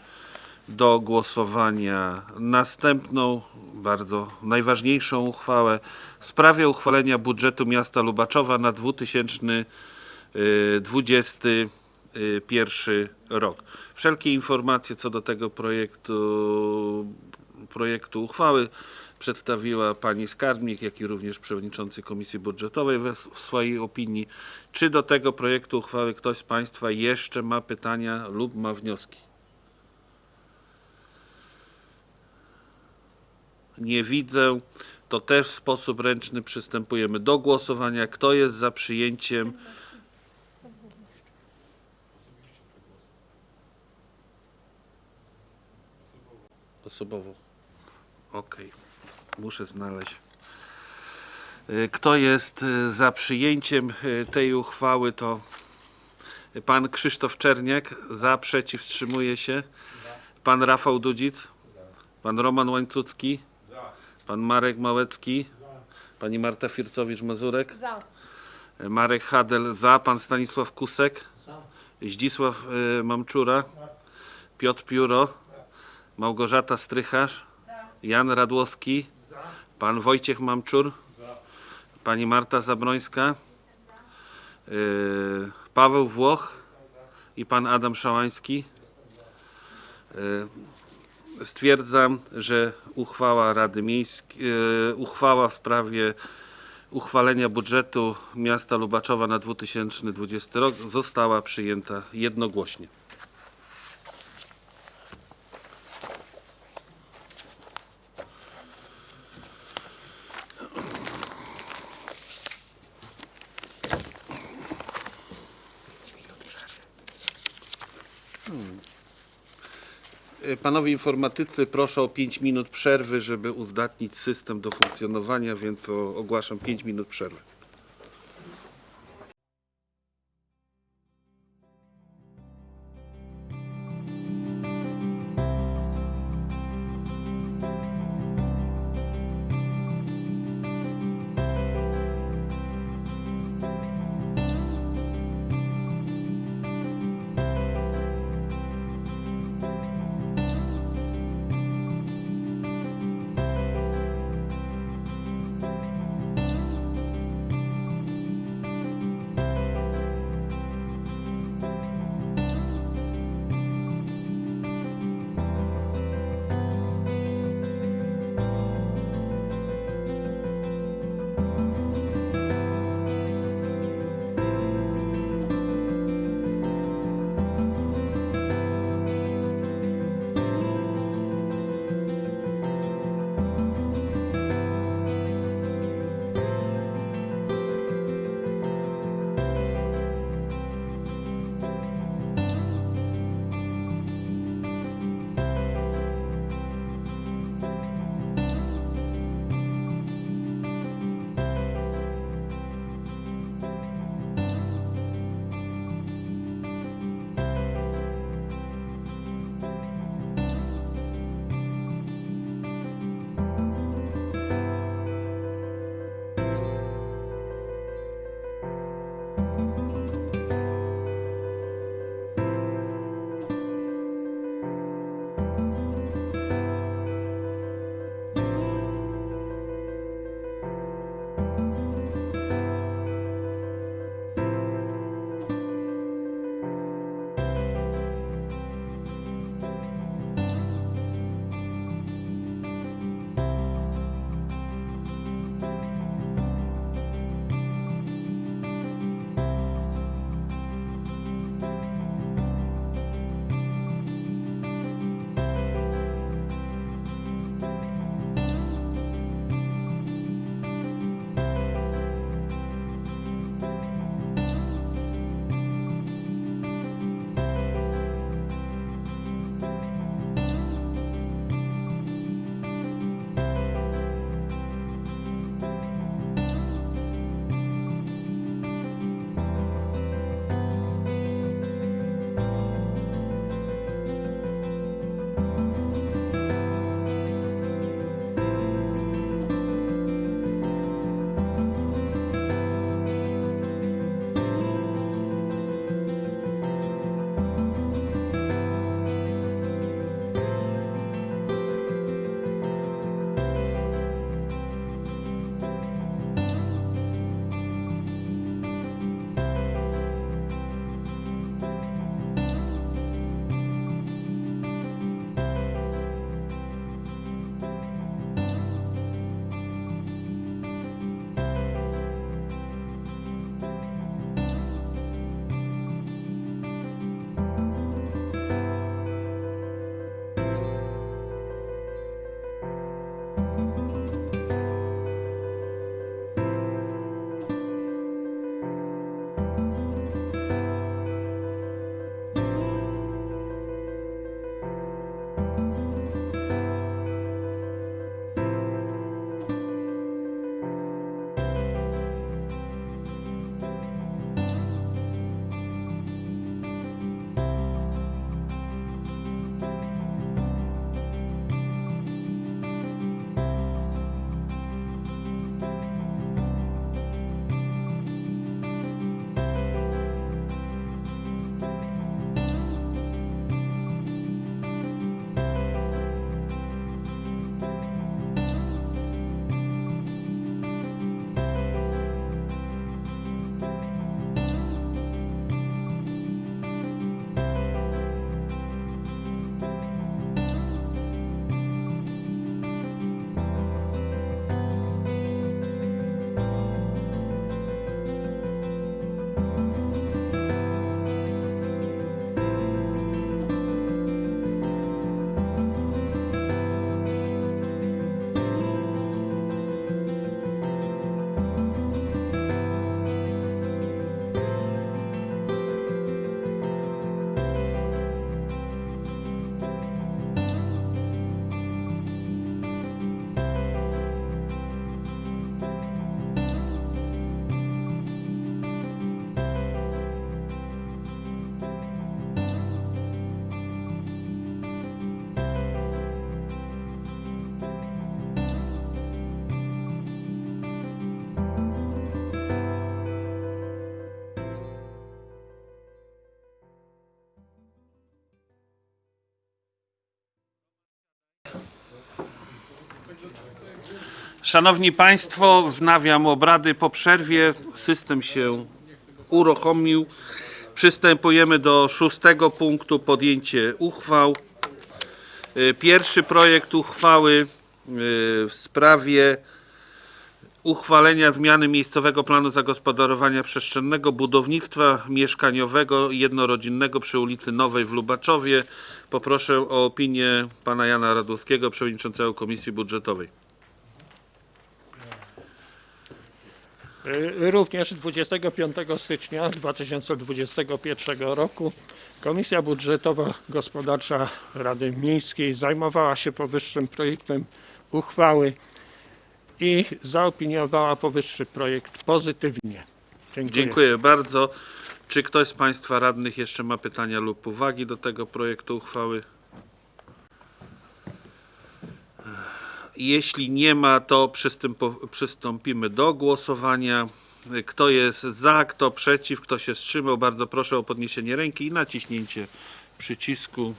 do głosowania następną, bardzo najważniejszą uchwałę w sprawie uchwalenia budżetu miasta Lubaczowa na 2021 rok. Wszelkie informacje co do tego projektu, projektu uchwały przedstawiła pani skarbnik, jak i również przewodniczący Komisji Budżetowej w swojej opinii. Czy do tego projektu uchwały ktoś z Państwa jeszcze ma pytania lub ma wnioski? Nie widzę. To też w sposób ręczny przystępujemy do głosowania. Kto jest za przyjęciem? Osobowo. Okej. Muszę znaleźć. Y, Kto jest y, za przyjęciem y, tej uchwały, to pan Krzysztof Czerniak. Za, przeciw, wstrzymuje się. Pan Rafał Dudzic. Pan Roman Łańcucki. Pan Marek Małecki. Pani Marta Fircowicz-Mazurek. Marek Hadel za. Pan Stanisław Kusek. Zdzisław y, Mamczura. Piotr Pióro. Małgorzata Strycharz. Jan Radłowski. Pan Wojciech Mamczur. Pani Marta Zabrońska. y, Paweł Włoch i pan Adam Szałański. Y, Stwierdzam, że uchwała Rady Miejskiej, uchwała w sprawie uchwalenia budżetu miasta Lubaczowa na 2020 rok została przyjęta jednogłośnie. Panowie informatycy, proszę o 5 minut przerwy, żeby uzdatnić system do funkcjonowania, więc ogłaszam 5 minut przerwy. Szanowni Państwo, wznawiam obrady po przerwie. System się uruchomił. Przystępujemy do szóstego punktu podjęcie uchwał. Y, Pierwszy projekt uchwały y, w sprawie uchwalenia zmiany miejscowego planu zagospodarowania przestrzennego budownictwa mieszkaniowego jednorodzinnego przy ulicy Nowej w Lubaczowie. Poproszę o opinię pana Jana Radowskiego, przewodniczącego Komisji Budżetowej. Również 25 stycznia 2021 roku Komisja Budżetowa Gospodarcza Rady Miejskiej zajmowała się powyższym projektem uchwały i zaopiniowała powyższy projekt pozytywnie. Dziękuję. Dziękuję bardzo. Czy ktoś z Państwa radnych jeszcze ma pytania lub uwagi do tego projektu uchwały? Jeśli nie ma, to przystąpimy do głosowania. Kto jest za, kto przeciw, kto się wstrzymał, bardzo proszę o podniesienie ręki i naciśnięcie przycisku.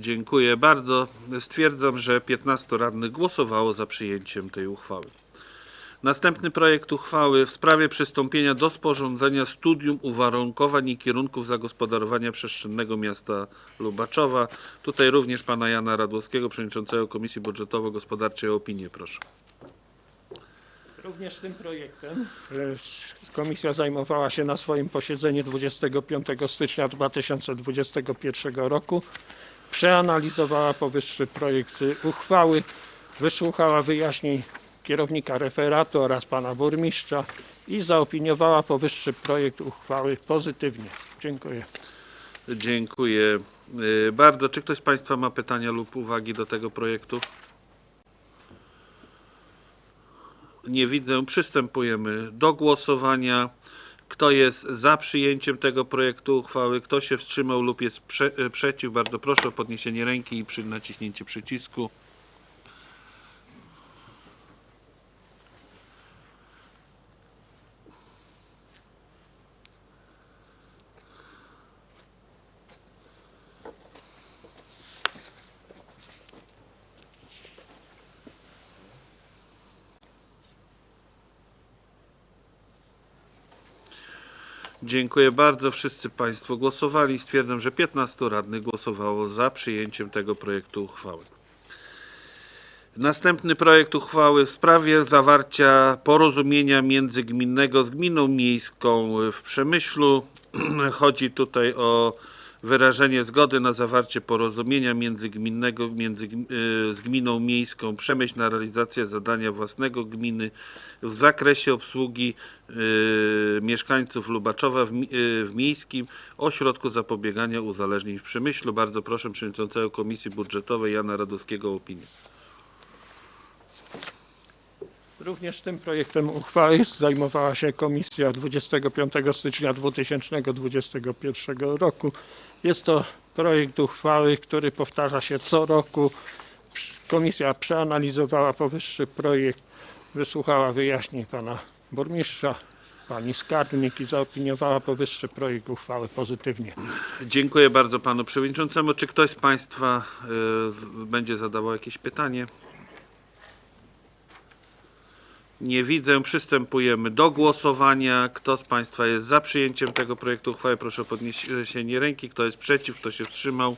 Dziękuję bardzo. Stwierdzam, że 15 radnych głosowało za przyjęciem tej uchwały. Następny projekt uchwały w sprawie przystąpienia do sporządzenia studium uwarunkowań i kierunków zagospodarowania przestrzennego miasta Lubaczowa. Tutaj również pana Jana Radłowskiego, przewodniczącego Komisji Budżetowo-Gospodarczej o opinię proszę. Również tym projektem e, komisja zajmowała się na swoim posiedzeniu 25 stycznia 2021 roku. Przeanalizowała powyższy projekt uchwały, wysłuchała wyjaśnień kierownika referatu oraz pana burmistrza i zaopiniowała powyższy projekt uchwały pozytywnie. Dziękuję. Dziękuję y, bardzo. Czy ktoś z Państwa ma pytania lub uwagi do tego projektu? Nie widzę. Przystępujemy do głosowania. Kto jest za przyjęciem tego projektu uchwały? Kto się wstrzymał lub jest prze, y, przeciw? Bardzo proszę o podniesienie ręki i przy naciśnięcie przycisku. Dziękuję bardzo. Wszyscy Państwo głosowali. Stwierdzam, że 15 radnych głosowało za przyjęciem tego projektu uchwały. Następny projekt uchwały w sprawie zawarcia porozumienia międzygminnego z gminą miejską w Przemyślu. Chodzi tutaj o wyrażenie zgody na zawarcie porozumienia międzygminnego między, y, z gminą miejską Przemyśl na realizację zadania własnego gminy w zakresie obsługi y, mieszkańców Lubaczowa w, y, w miejskim ośrodku zapobiegania uzależnień w Przemyślu. Bardzo proszę przewodniczącego Komisji Budżetowej Jana Radowskiego o opinię. Również tym projektem uchwały zajmowała się komisja 25 stycznia 2021 roku. Jest to projekt uchwały, który powtarza się co roku. Komisja przeanalizowała powyższy projekt, wysłuchała wyjaśnień pana burmistrza, pani skarbnik i zaopiniowała powyższy projekt uchwały pozytywnie. Dziękuję bardzo panu przewodniczącemu. Czy ktoś z państwa y, będzie zadawał jakieś pytanie? Nie widzę. Przystępujemy do głosowania. Kto z państwa jest za przyjęciem tego projektu uchwały? Proszę o podniesienie ręki. Kto jest przeciw? Kto się wstrzymał?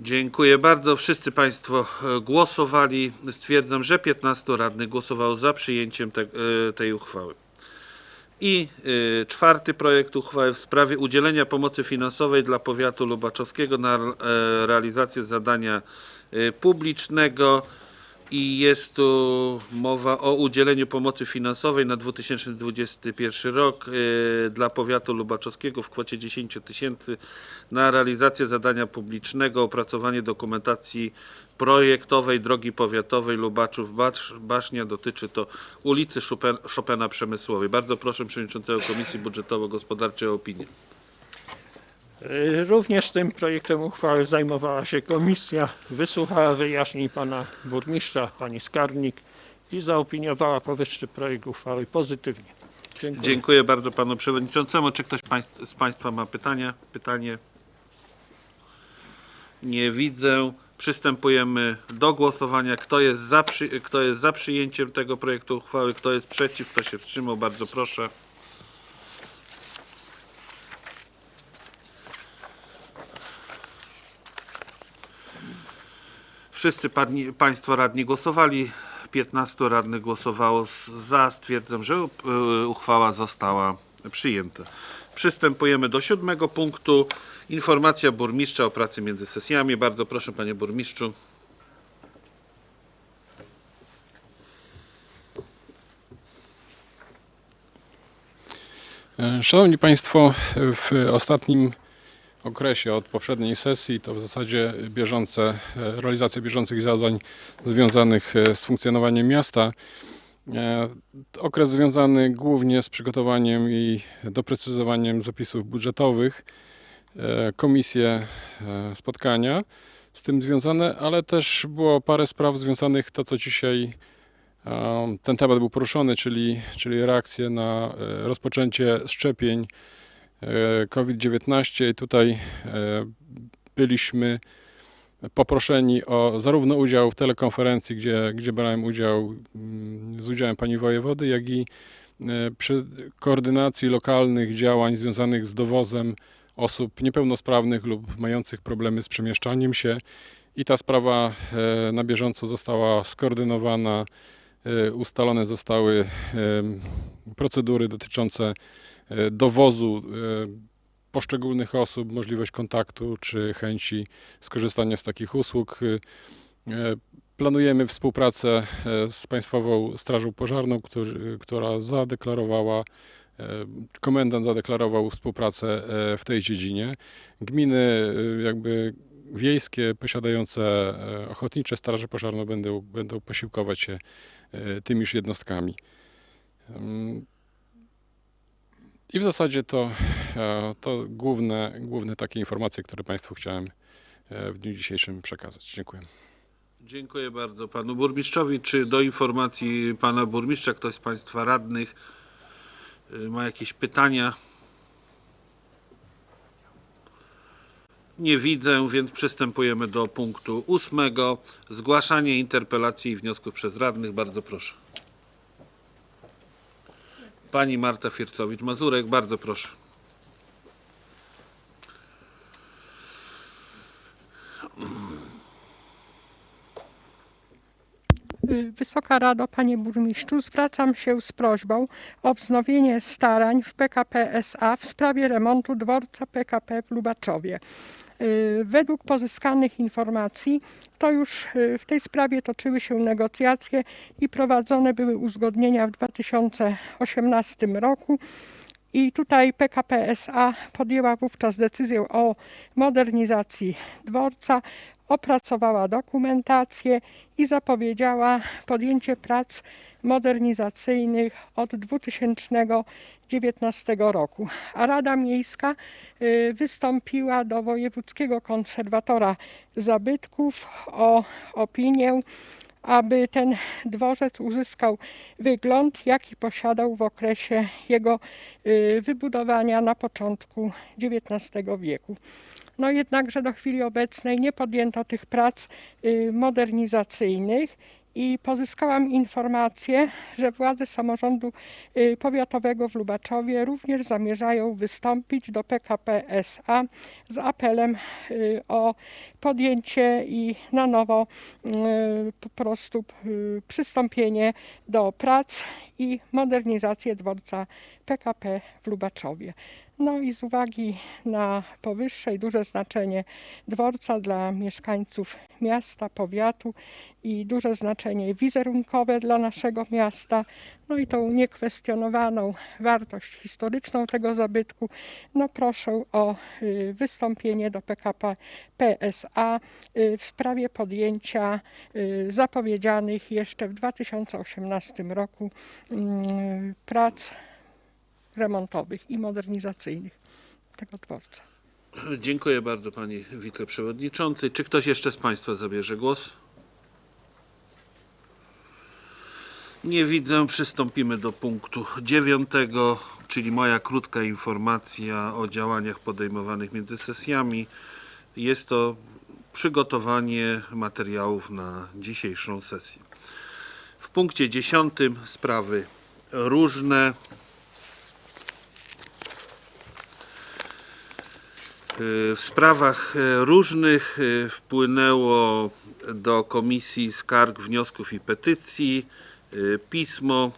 Dziękuję bardzo. Wszyscy Państwo e, głosowali. Stwierdzam, że 15 radnych głosowało za przyjęciem te, e, tej uchwały. I y, czwarty projekt uchwały w sprawie udzielenia pomocy finansowej dla powiatu lubaczowskiego na e, realizację zadania y, publicznego. I jest tu mowa o udzieleniu pomocy finansowej na 2021 rok y, dla powiatu lubaczowskiego w kwocie 10 tysięcy na realizację zadania publicznego, opracowanie dokumentacji projektowej drogi powiatowej Lubaczów Bacz- Basznia. Dotyczy to ulicy Chopin, Chopina Przemysłowej. Bardzo proszę przewodniczącego Komisji Budżetowo-Gospodarczej o opinię. Również tym projektem uchwały zajmowała się komisja, wysłuchała wyjaśnień pana burmistrza, pani skarbnik i zaopiniowała powyższy projekt uchwały pozytywnie. Dziękuję. Dziękuję bardzo panu przewodniczącemu. Czy ktoś z państwa ma pytania? Pytanie? Nie widzę. Przystępujemy do głosowania. Kto jest za, przy, kto jest za przyjęciem tego projektu uchwały? Kto jest przeciw? Kto się wstrzymał? Bardzo proszę. Wszyscy padni, Państwo radni głosowali. 15 radnych głosowało za. Stwierdzam, że y, uchwała została przyjęta. Przystępujemy do siódmego punktu. Informacja burmistrza o pracy między sesjami. Bardzo proszę, panie burmistrzu. E, Szanowni Państwo, w ostatnim okresie od poprzedniej sesji to w zasadzie bieżące, e, realizacja bieżących zadań związanych e, z funkcjonowaniem miasta. E, Okres związany głównie z przygotowaniem i doprecyzowaniem zapisów budżetowych, e, komisje e, spotkania z tym związane, ale też było parę spraw związanych to, co dzisiaj Ten temat był poruszony, czyli, czyli reakcje na rozpoczęcie szczepień e, COVID-19. I tutaj byliśmy poproszeni o zarówno udział w telekonferencji, gdzie, gdzie brałem udział mm, z udziałem pani wojewody, jak i e, przy koordynacji lokalnych działań związanych z dowozem osób niepełnosprawnych lub mających problemy z przemieszczaniem się. I ta sprawa e, na bieżąco została skoordynowana E, ustalone zostały procedury dotyczące dowozu poszczególnych osób, możliwość kontaktu czy chęci skorzystania z takich usług. E, Planujemy współpracę e, z Państwową Strażą Pożarną, którzy, która zadeklarowała, e, komendant zadeklarował współpracę e, w tej dziedzinie. Gminy e, jakby wiejskie posiadające ochotnicze straże pożarne będą, będą posiłkować się tymiż jednostkami. I w zasadzie to, e, to główne, główne takie informacje, które Państwu chciałem e, w dniu dzisiejszym przekazać. Dziękuję. Dziękuję bardzo panu burmistrzowi. Czy do informacji pana burmistrza ktoś z państwa radnych y, ma jakieś pytania? Nie widzę, więc przystępujemy do punktu ósmego. Zgłaszanie interpelacji i wniosków przez radnych. Bardzo proszę. Pani Marta Fiercowicz-Mazurek, bardzo proszę. Wysoka Rado, Panie Burmistrzu, zwracam się z prośbą o wznowienie starań w PKP SA w sprawie remontu dworca PKP w Lubaczowie. Y, Według pozyskanych informacji to już y, w tej sprawie toczyły się negocjacje i prowadzone były uzgodnienia w 2018 roku. I tutaj PKP SA podjęła wówczas decyzję o modernizacji dworca, opracowała dokumentację i zapowiedziała podjęcie prac modernizacyjnych od 2019 roku. A Rada Miejska y, wystąpiła do Wojewódzkiego Konserwatora Zabytków o opinię, aby ten dworzec uzyskał wygląd, jaki posiadał w okresie jego y, wybudowania na początku XIX wieku. No jednakże do chwili obecnej nie podjęto tych prac y, modernizacyjnych i pozyskałam informację, że władze samorządu y, powiatowego w Lubaczowie również zamierzają wystąpić do PKP SA z apelem y, o podjęcie i na nowo po prostu przystąpienie do prac i modernizację dworca PKP w Lubaczowie. No i z uwagi na powyższe i duże znaczenie dworca dla mieszkańców miasta, powiatu i duże znaczenie wizerunkowe dla naszego miasta, no i tą niekwestionowaną wartość historyczną tego zabytku, no proszę o y, wystąpienie do PKP PSA y, w sprawie podjęcia y, zapowiedzianych jeszcze w 2018 roku mm, prac remontowych i modernizacyjnych tego dworca. Dziękuję bardzo Panie Wiceprzewodniczący. Czy ktoś jeszcze z Państwa zabierze głos? Nie widzę. Przystąpimy do punktu dziewiątego, czyli moja krótka informacja o działaniach podejmowanych między sesjami. Jest to przygotowanie materiałów na dzisiejszą sesję. W punkcie dziesiątym sprawy różne. W sprawach e, różnych e, wpłynęło do Komisji Skarg, Wniosków i Petycji e, pismo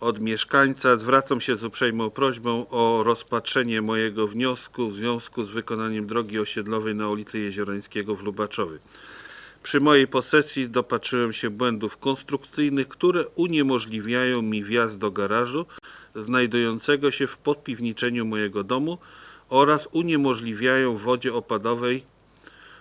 od mieszkańca. Zwracam się z uprzejmą prośbą o rozpatrzenie mojego wniosku w związku z wykonaniem drogi osiedlowej na ulicy Jeziorańskiego w Lubaczowie. Przy mojej posesji dopatrzyłem się błędów konstrukcyjnych, które uniemożliwiają mi wjazd do garażu znajdującego się w podpiwniczeniu mojego domu oraz uniemożliwiają wodzie opadowej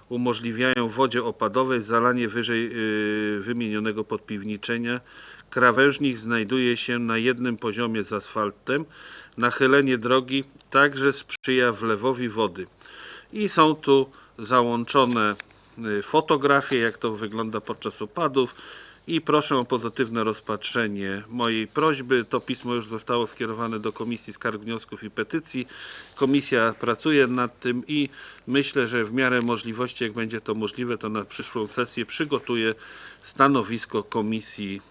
umożliwiają wodzie opadowej zalanie wyżej yy, wymienionego podpiwniczenia. Krawężnik znajduje się na jednym poziomie z asfaltem. Nachylenie drogi także sprzyja wlewowi wody. I są tu załączone y, fotografie, jak to wygląda podczas opadów. I proszę o pozytywne rozpatrzenie mojej prośby. To pismo już zostało skierowane do Komisji Skarg, Wniosków i Petycji. Komisja pracuje nad tym i myślę, że w miarę możliwości, jak będzie to możliwe, to na przyszłą sesję przygotuje stanowisko komisji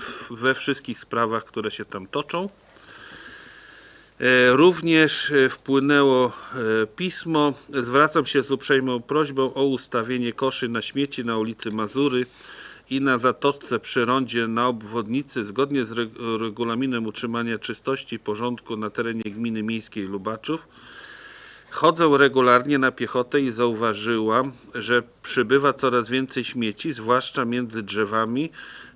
w- we wszystkich sprawach, które się tam toczą. E, Również e, wpłynęło e, pismo. Zwracam się z uprzejmą prośbą o ustawienie koszy na śmieci na ulicy Mazury i na zatoczce przy rondzie na obwodnicy zgodnie z reg- regulaminem utrzymania czystości i porządku na terenie gminy miejskiej Lubaczów. Chodzę regularnie na piechotę i zauważyłam, że przybywa coraz więcej śmieci, zwłaszcza między drzewami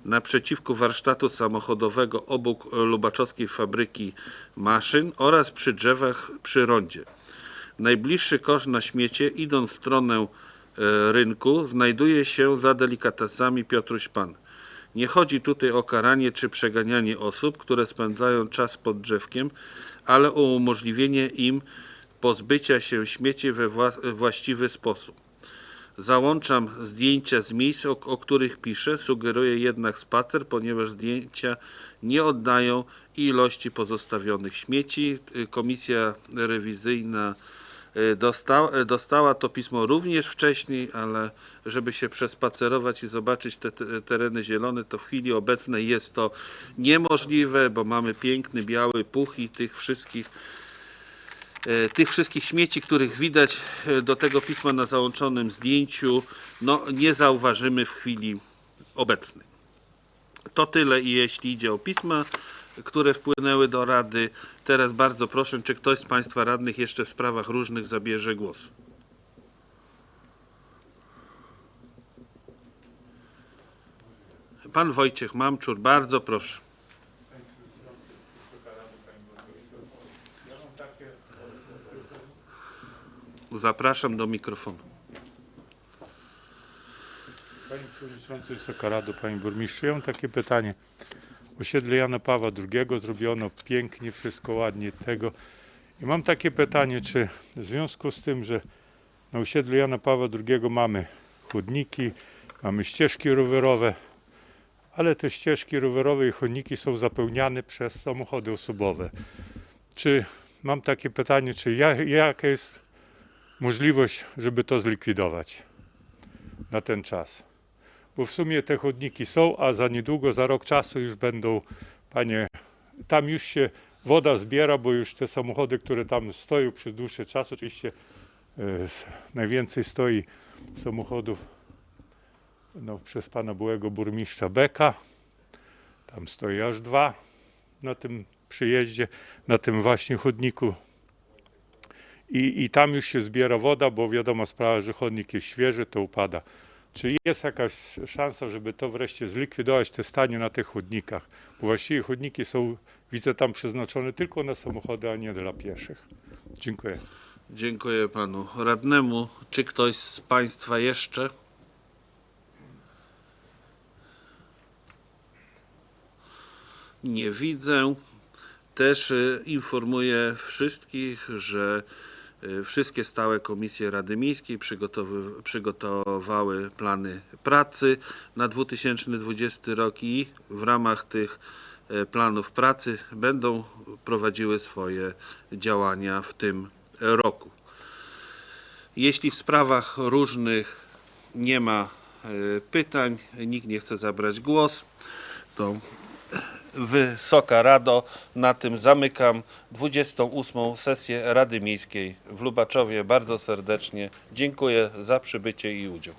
naprzeciwko warsztatu samochodowego obok lubaczowskiej fabryki maszyn oraz przy drzewach przy rondzie. Najbliższy kosz na śmiecie, idąc w stronę rynku, znajduje się za delikatesami Piotruś Pan. Nie chodzi tutaj o karanie czy przeganianie osób, które spędzają czas pod drzewkiem, ale o umożliwienie im pozbycia się śmieci we wła- właściwy sposób. Załączam zdjęcia z miejsc, o, o których piszę. Sugeruję jednak spacer, ponieważ zdjęcia nie oddają ilości pozostawionych śmieci. Komisja rewizyjna dosta, y, dostała to pismo również wcześniej, ale żeby się przespacerować i zobaczyć te, te tereny zielone, to w chwili obecnej jest to niemożliwe, bo mamy piękny biały puch i tych wszystkich e, tych wszystkich śmieci, których widać do tego pisma na załączonym zdjęciu, no nie zauważymy w chwili obecnej. To tyle, jeśli idzie o pisma, które wpłynęły do Rady. Teraz bardzo proszę, czy ktoś z Państwa radnych jeszcze w sprawach różnych zabierze głos. Pan Wojciech Mamczur, bardzo proszę. Zapraszam do mikrofonu. Panie Przewodniczący, Wysoka Rado, Panie Burmistrzu, ja mam takie pytanie. Osiedle Jana Pawła II zrobiono pięknie, wszystko ładnie tego. I mam takie pytanie, czy w związku z tym, że na osiedlu Jana Pawła II mamy chodniki, mamy ścieżki rowerowe, ale te ścieżki rowerowe i chodniki są zapełniane przez samochody osobowe. Czy mam takie pytanie, czy ja, jaka jest możliwość, żeby to zlikwidować na ten czas? Bo w sumie te chodniki są, a za niedługo, za rok czasu już będą, panie, tam już się woda zbiera, bo już te samochody, które tam stoją przez dłuższy czas, oczywiście e, najwięcej stoi samochodów no, przez pana byłego burmistrza Beka, tam stoi aż dwa, na tym przyjeździe, na tym właśnie chodniku. I, I tam już się zbiera woda, bo wiadomo sprawa, że chodnik jest świeży, to upada. Czy jest jakaś szansa, żeby to wreszcie zlikwidować, te stanie na tych chodnikach? Bo właściwie chodniki są, widzę tam przeznaczone tylko na samochody, a nie dla pieszych. Dziękuję. Dziękuję panu radnemu. Czy ktoś z państwa jeszcze? Nie widzę. Też y, informuję wszystkich, że wszystkie stałe komisje Rady Miejskiej przygotowały plany pracy na 2020 rok i w ramach tych y, planów pracy będą prowadziły swoje działania w tym roku. Jeśli w sprawach różnych nie ma e, pytań, nikt nie chce zabrać głos, to Wysoka Rado, na tym zamykam 28. sesję Rady Miejskiej w Lubaczowie. Bardzo serdecznie dziękuję za przybycie i udział.